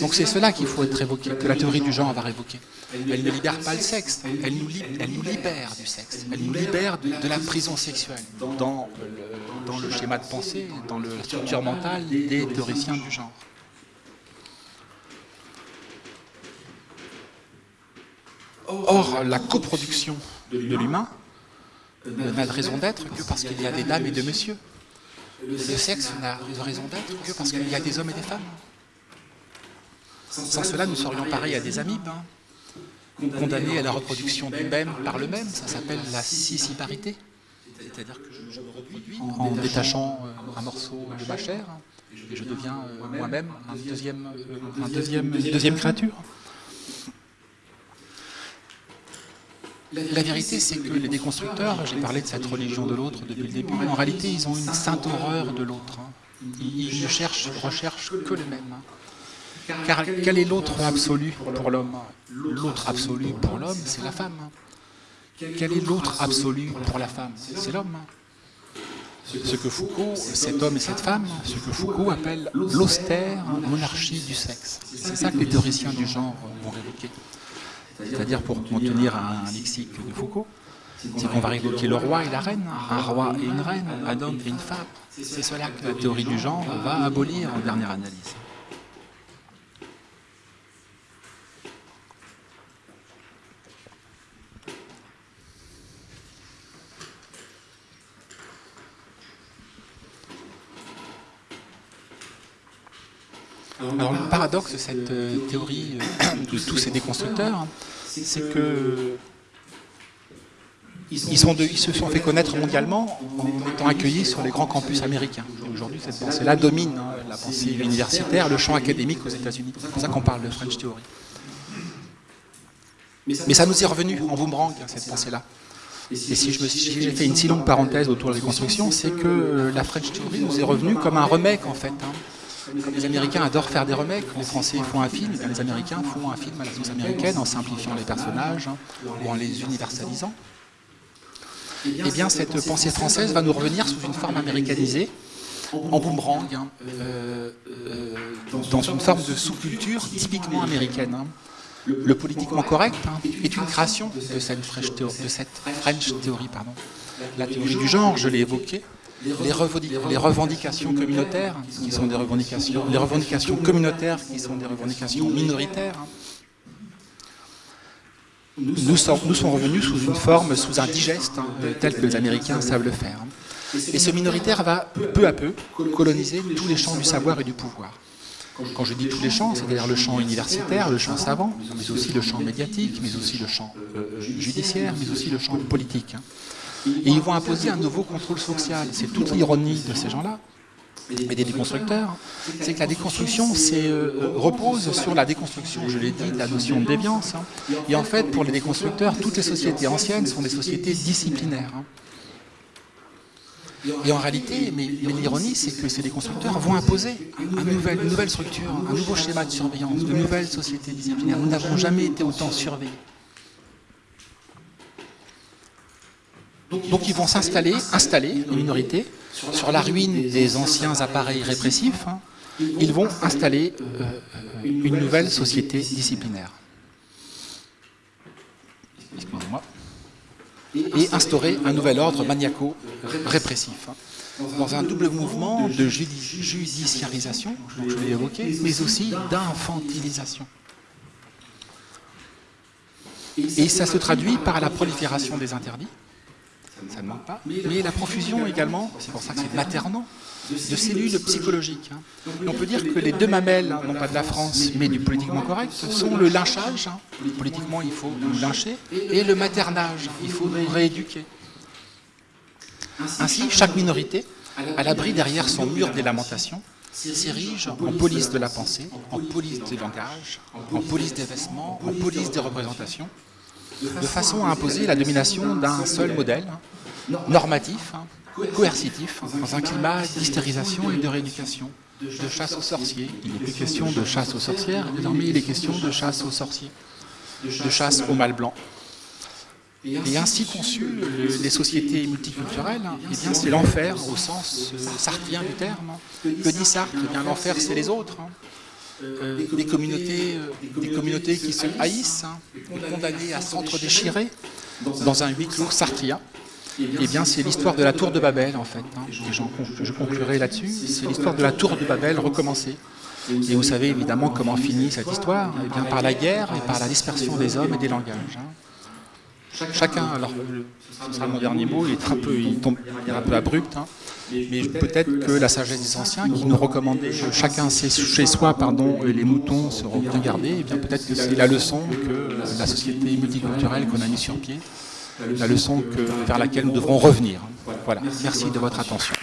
Donc c'est cela qu'il faut être évoqué, que la théorie du genre va révoquer. Elle ne libère pas le sexe, elle nous, libère du sexe, elle nous libère de, la prison sexuelle dans le, dans le, schéma de pensée, dans la structure mentale des théoriciens du genre. Or, la coproduction de l'humain n'a de raison d'être que parce qu'il y a des dames et des messieurs. Le sexe n'a de raison d'être que parce qu'il y a des hommes et des femmes. Sans cela, nous serions pareils à des amibes, hein. condamnés à la reproduction du même par le même. Ça s'appelle la scissiparité. C'est-à-dire que je, me reproduis en détachant euh, un morceau de ma chair, et je deviens euh, moi-même un deuxième, euh, un deuxième, une deuxième créature. La vérité, c'est que les déconstructeurs, j'ai parlé de cette religion de l'autre depuis le début, en réalité, ils ont une sainte horreur de l'autre. Hein. Ils ne cherchent, recherchent que le même. Car quel est l'autre absolu pour l'homme L'autre absolu pour l'homme, c'est la femme. Quel est l'autre absolu pour la femme C'est l'homme. Ce que Foucault, cet homme et cette femme, ce que Foucault appelle l'austère monarchie du sexe. C'est ça que les théoriciens du genre vont révoquer c'est-à-dire pour contenir un, lexique de Foucault, c'est qu'on va évoquer le roi et la reine, un roi et une reine, un homme et une femme. C'est cela que la théorie du genre va abolir en dernière analyse. Alors le paradoxe de cette euh, théorie euh, de tous ces déconstructeurs, c'est que ils, se sont fait connaître mondialement en étant accueillis sur les grands campus américains. Aujourd'hui, cette pensée-là domine hein, la pensée universitaire, le champ académique aux États-Unis. C'est pour ça qu'on parle de French Theory. Mais ça nous est revenu en boomerang, cette pensée-là. Et si j'ai fait une si longue parenthèse autour de la reconstruction, c'est que euh, la French Theory nous est revenue comme un remake, en fait. Hein. Les Américains adorent faire des remakes, les Français font un film, les Américains font un film à la sauce américaine en simplifiant les personnages hein, ou en les universalisant. Eh bien, cette pensée française va nous revenir sous une forme américanisée, en boomerang, hein, euh, euh, dans une forme de sous-culture typiquement américaine. Hein. Le politiquement correct est une création de cette French, de cette French Theory. Pardon. La théorie du genre, je l'ai évoquée, les, revendications communautaires, qui sont des revendications, les revendications communautaires qui sont des revendications minoritaires, nous sont, nous sont revenus sous une forme, sous un digeste, hein, tel que les Américains savent le faire. Et ce minoritaire va peu à peu coloniser tous les champs du savoir et du pouvoir. Quand je dis tous les champs, c'est-à-dire le champ universitaire, le champ savant, mais aussi le champ médiatique, mais aussi le champ euh, judiciaire, mais aussi le champ politique. Et ils vont imposer un nouveau contrôle social. C'est toute l'ironie de ces gens-là, et des déconstructeurs, c'est que la déconstruction euh, repose sur la déconstruction, je l'ai dit, de la notion de déviance. Hein. Et en fait, pour les déconstructeurs, toutes les sociétés anciennes sont des sociétés disciplinaires. Hein. Et en réalité, mais, l'ironie, c'est que ces déconstructeurs vont imposer une nouvelle structure, un nouveau schéma de surveillance, de nouvelles sociétés disciplinaires. Nous n'avons jamais été autant surveillés. Donc ils vont s'installer, installer, les minorités, sur la ruine des anciens appareils répressifs, hein. ils vont installer euh, une nouvelle société disciplinaire. Et instaurer un nouvel ordre maniaco-répressif, hein. dans un double mouvement de judiciarisation, je l'ai évoqué, mais aussi d'infantilisation. Et ça se traduit par la prolifération des interdits, ça ne manque pas, mais la profusion également, c'est pour ça que c'est maternant, de cellules psychologiques. Hein. on peut dire que les deux mamelles, non pas de la France, mais du politiquement correct, sont le lynchage, hein. politiquement il faut nous lyncher, et le maternage, il faut nous rééduquer. Ainsi, chaque minorité, à l'abri derrière son mur des lamentations, s'érige en police de la pensée, en police du langage, en police des vêtements, en police des représentations, de façon à imposer la domination d'un seul modèle, normatif, coercitif, dans un climat d'hystérisation et de rééducation, de chasse aux sorciers. Il n'est plus question de chasse aux sorcières, désormais il est question de chasse aux sorciers, de chasse au mal blanc. Et ainsi conçues, les sociétés multiculturelles, eh bien c'est l'enfer au sens euh, sartrien du terme. Que dit Sartre? Eh bien L'enfer, c'est les autres. Hein. Euh, des, communautés, euh, des communautés qui se haïssent, hein, condamnées à s'entre-déchirer dans un huis clos sartrien. Eh bien, c'est l'histoire de la tour de Babel, en fait. Hein, et je conclurai là-dessus. C'est l'histoire de la tour de Babel recommencée. Et vous savez évidemment comment finit cette histoire eh bien, Par la guerre et par la dispersion des hommes et des langages. Chacun, alors ce sera mon dernier mot, il est un peu, il tombe un peu abrupt, hein. mais peut-être que la sagesse des anciens qui nous recommandait chacun chez soi, pardon, les moutons seront bien gardés, et eh bien peut-être que c'est la leçon que la société multiculturelle qu'on a mis sur pied, la leçon que, vers laquelle nous devrons revenir. Voilà, merci de votre attention.